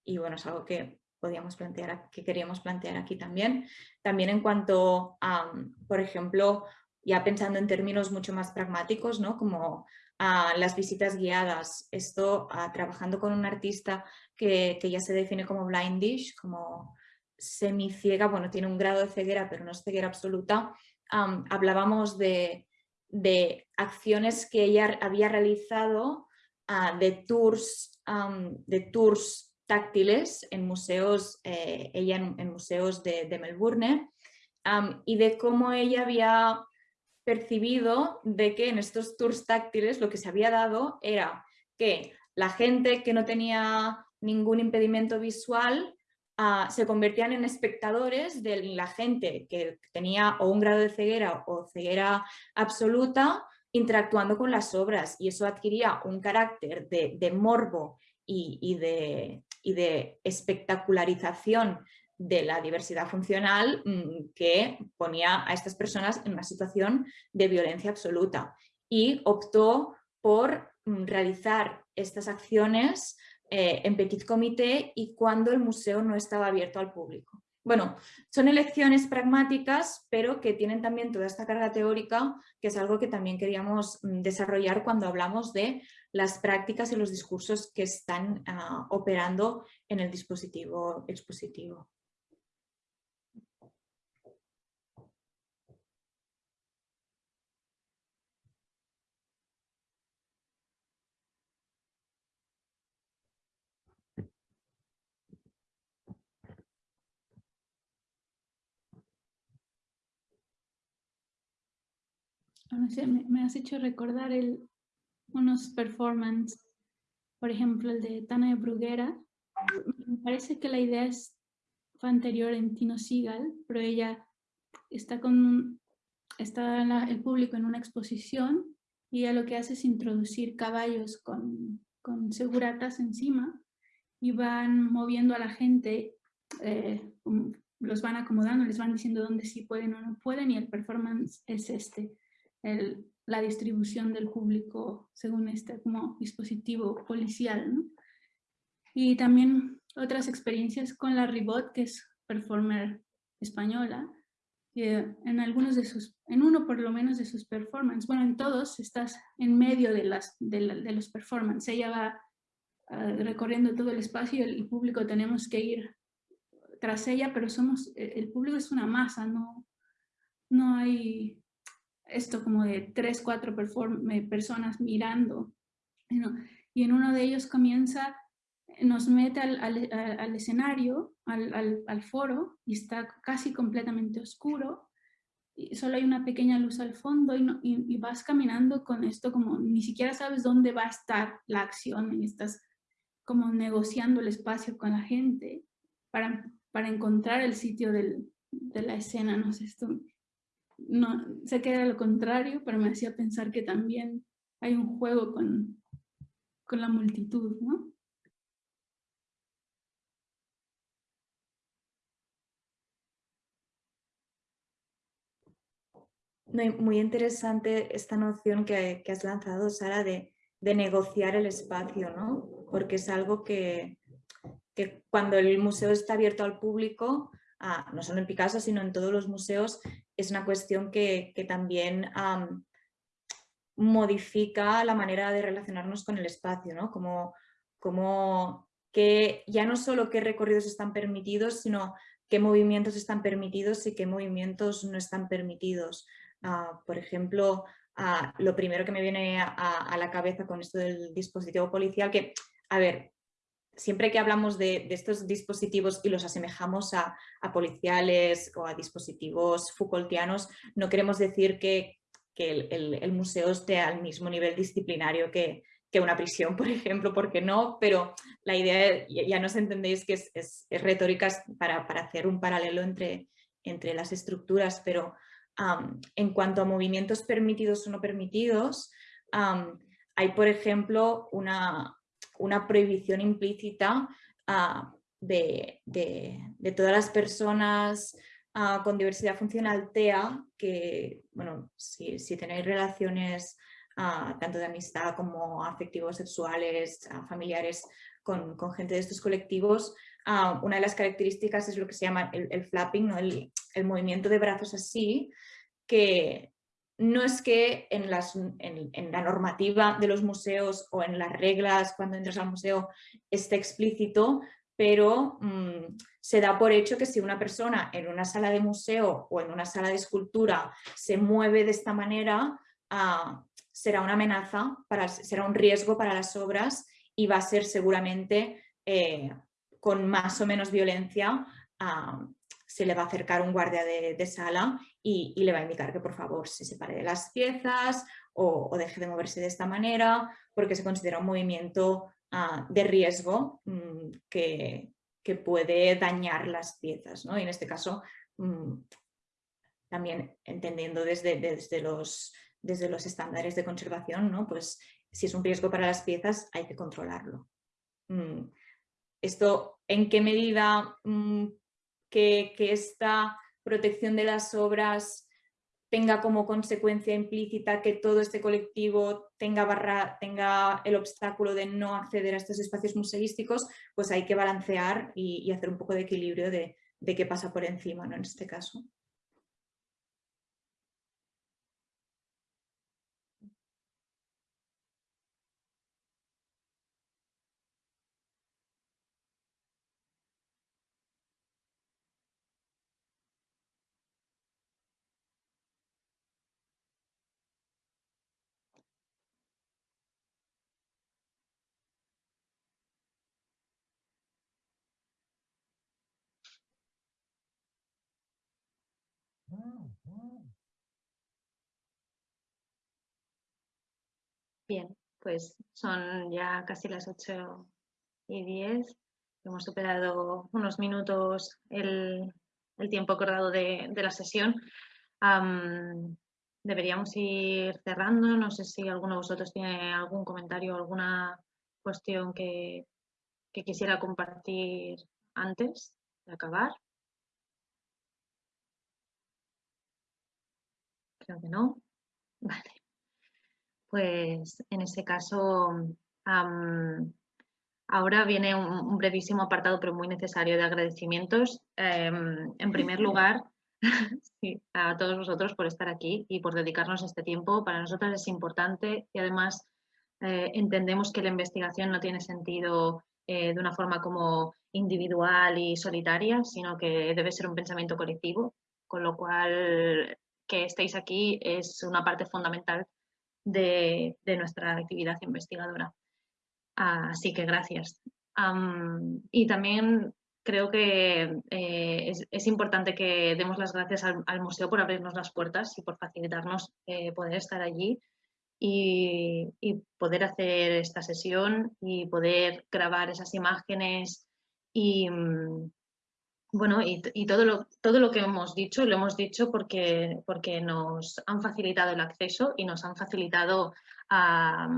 y bueno, es algo que podíamos plantear, que queríamos plantear aquí también. También en cuanto a, por ejemplo, ya pensando en términos mucho más pragmáticos, ¿no? como a las visitas guiadas. Esto trabajando con un artista que, ya se define como blindish, como semiciega, bueno, tiene un grado de ceguera, pero no es ceguera absoluta. hablábamos de, acciones que ella había realizado ah, de, tours, de tours táctiles en museos, eh, ella en, museos de, Melbourne, y de cómo ella había percibido de que en estos tours táctiles lo que se había dado era que la gente que no tenía ningún impedimento visual ah, se convertían en espectadores de la gente que tenía o un grado de ceguera o ceguera absoluta interactuando con las obras. Y eso adquiría un carácter de, morbo y, de, espectacularización de la diversidad funcional mm, que ponía a estas personas en una situación de violencia absoluta. Y optó por mm, realizar estas acciones eh, en petit comité y cuando el museo no estaba abierto al público. Bueno, son elecciones pragmáticas, pero que tienen también toda esta carga teórica, que es algo que también queríamos mm, desarrollar cuando hablamos de las prácticas y los discursos que están ah, operando en el dispositivo expositivo. Me, has hecho recordar el, unos performances, por ejemplo el de Tana Bruguera. Me parece que la idea es, fue anterior en Tino Sigal, pero ella está con está el público en una exposición y ella lo que hace es introducir caballos con, con seguratas encima y van moviendo a la gente, eh, los van acomodando, les van diciendo dónde sí pueden o no pueden y el performance es este la distribución del público según este como dispositivo policial. Y también otras experiencias con la Ribot, que es performer española, en algunos de sus, en uno por lo menos de sus performances, bueno, en todos estás en medio de, las, de, los performances, ella va ah, recorriendo todo el espacio y el, público tenemos que ir tras ella, pero somos, el público es una masa, no, no hay esto como de tres, cuatro personas mirando. Y en uno de ellos comienza, nos mete al, escenario, al, foro, y está casi completamente oscuro. Y solo hay una pequeña luz al fondo y, vas caminando con esto como ni siquiera sabes dónde va a estar la acción y estás como negociando el espacio con la gente para, para encontrar el sitio de la escena, no sé, esto no, sé que era lo contrario, pero me hacía pensar que también hay un juego con, con la multitud, ¿no? Muy interesante esta noción que, has lanzado, Sara, de, negociar el espacio, ¿no? Porque es algo que, que, cuando el museo está abierto al público, ah, no solo en Picasso, sino en todos los museos, es una cuestión que, también modifica la manera de relacionarnos con el espacio, ¿no? Como, como que ya no solo qué recorridos están permitidos, sino qué movimientos están permitidos y qué movimientos no están permitidos. Ah, por ejemplo, ah, lo primero que me viene a, a, la cabeza con esto del dispositivo policial, que, a ver, siempre que hablamos de, estos dispositivos y los asemejamos a, policiales o a dispositivos Foucaultianos, no queremos decir que, el, museo esté al mismo nivel disciplinario que, una prisión, *laughs* por ejemplo, porque no, pero la idea, ya nos entendéis que es, retórica para, hacer un paralelo entre, entre las estructuras, pero en cuanto a movimientos permitidos o no permitidos, hay, por ejemplo, una, una prohibición implícita ah, de, todas las personas ah, con diversidad funcional TEA, que, bueno, si, tenéis relaciones ah, tanto de amistad como afectivos, sexuales, familiares con, gente de estos colectivos, una de las características es lo que se llama el, flapping, ¿no? el, el, movimiento de brazos así, que no es que en, la normativa de los museos o en las reglas cuando entras al museo esté explícito, pero mm, se da por hecho que si una persona en una sala de museo o en una sala de escultura se mueve de esta manera, ah, será una amenaza, para, será un riesgo para las obras y va a ser seguramente eh, con más o menos violencia ah, se le va a acercar un guardia de, sala y, le va a indicar que por favor se separe de las piezas o, deje de moverse de esta manera porque se considera un movimiento ah, de riesgo mm, que, puede dañar las piezas. ¿no? Y en este caso, mm, también entendiendo desde, desde, los, desde los estándares de conservación, ¿no? pues si es un riesgo para las piezas hay que controlarlo. Mm, esto, ¿en qué medida que, esta protección de las obras tenga como consecuencia implícita que todo este colectivo tenga, barra, tenga el obstáculo de no acceder a estos espacios museísticos, pues hay que balancear y, hacer un poco de equilibrio de, de qué pasa por encima ¿no? en este caso. Bien, pues son ya casi las 8 y 10. Hemos superado unos minutos el, tiempo acordado de, la sesión. deberíamos ir cerrando. No sé si alguno de vosotros tiene algún comentario, alguna cuestión que, que quisiera compartir antes de acabar. Creo que no. Vale. Pues en ese caso, ahora viene un, brevísimo apartado, pero muy necesario, de agradecimientos. Em, en primer *laughs* lugar, *laughs* a todos vosotros por estar aquí y por dedicarnos este tiempo. Para nosotros es importante y además eh, entendemos que la investigación no tiene sentido eh, de una forma como individual y solitaria, sino que debe ser un pensamiento colectivo, con lo cual que estéis aquí es una parte fundamental de, nuestra actividad investigadora. Así que gracias. y también creo que eh, es, importante que demos las gracias al, museo por abrirnos las puertas y por facilitarnos eh, poder estar allí y, poder hacer esta sesión y poder grabar esas imágenes y, mm, bueno, y, todo, lo, todo lo que hemos dicho, lo hemos dicho porque, porque nos han facilitado el acceso y nos han facilitado a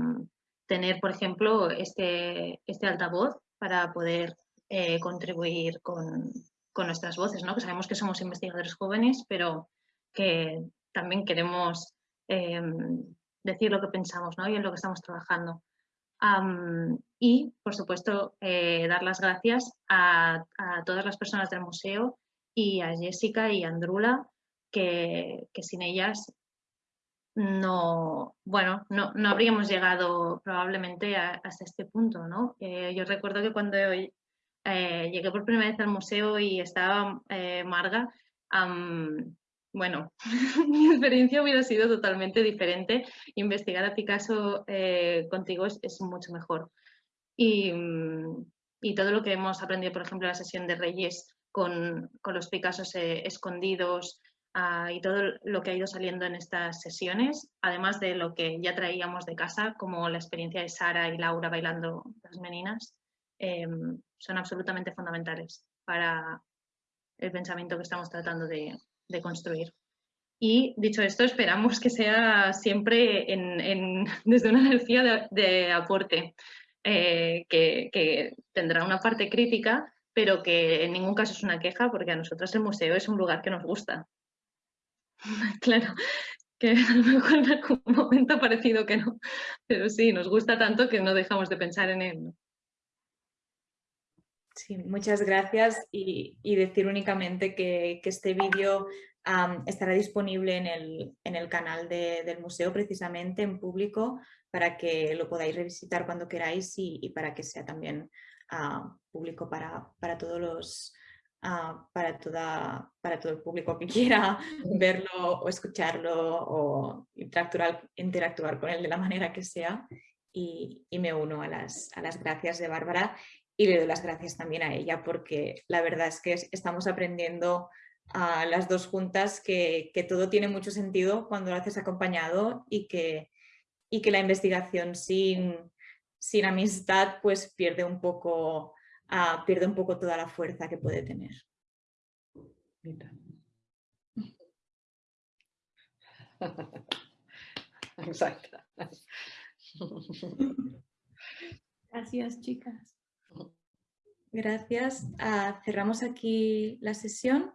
tener, por ejemplo, este, este altavoz para poder eh, contribuir con, nuestras voces, ¿no? que sabemos que somos investigadores jóvenes, pero que también queremos em, decir lo que pensamos ¿no? y en lo que estamos trabajando y, por supuesto, eh, dar las gracias a, todas las personas del museo y a Jessica y a Andrula, que, sin ellas no, bueno, no, no, habríamos llegado probablemente hasta este punto, ¿no? Eh, yo recuerdo que cuando eh, llegué por primera vez al museo y estaba Marga, bueno, *laughs* mi experiencia hubiera sido totalmente diferente. Investigar a Picasso eh, contigo es, mucho mejor. Mm, y, todo lo que hemos aprendido, por ejemplo, en la sesión de Reyes con, los Picassos eh, escondidos ah, y todo lo que ha ido saliendo en estas sesiones, además de lo que ya traíamos de casa, como la experiencia de Sara y Laura bailando las meninas, em, son absolutamente fundamentales para el pensamiento que estamos tratando de, de construir. Y dicho esto, esperamos que sea siempre en, *laughs* desde una energía de, aporte, eh, que, tendrá una parte crítica, pero que en ningún caso es una queja, porque a nosotros el museo es un lugar que nos gusta. *laughs* claro, que a lo mejor en algún momento ha parecido que no, pero sí, nos gusta tanto que no dejamos de pensar en él. Sí, muchas gracias y, decir únicamente que, este vídeo estará disponible en el, canal del museo precisamente en público para que lo podáis revisitar cuando queráis y, para que sea también ah, público para, todos los ah, para, toda, para todo el público que *laughs* quiera verlo o escucharlo o interactuar, interactuar con él de la manera que sea. Y, me uno a las, a las gracias de Bárbara y le doy las gracias también a ella porque la verdad es que estamos aprendiendo a las dos juntas que, todo tiene mucho sentido cuando lo haces acompañado y que, y que la investigación sin, sin amistad pues pierde un, poco, ah, pierde un poco toda la fuerza que puede tener. *laughs* Exacto. Gracias, chicas. Gracias. Ah, cerramos aquí la sesión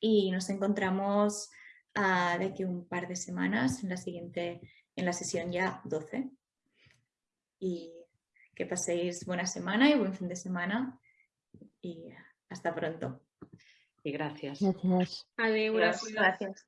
y nos encontramos uh, de aquí un par de semanas en la siguiente, en la sesión ya 12. Y que paséis buena semana y buen fin de semana y hasta pronto. Y gracias. Gracias. Adiós. Gracias.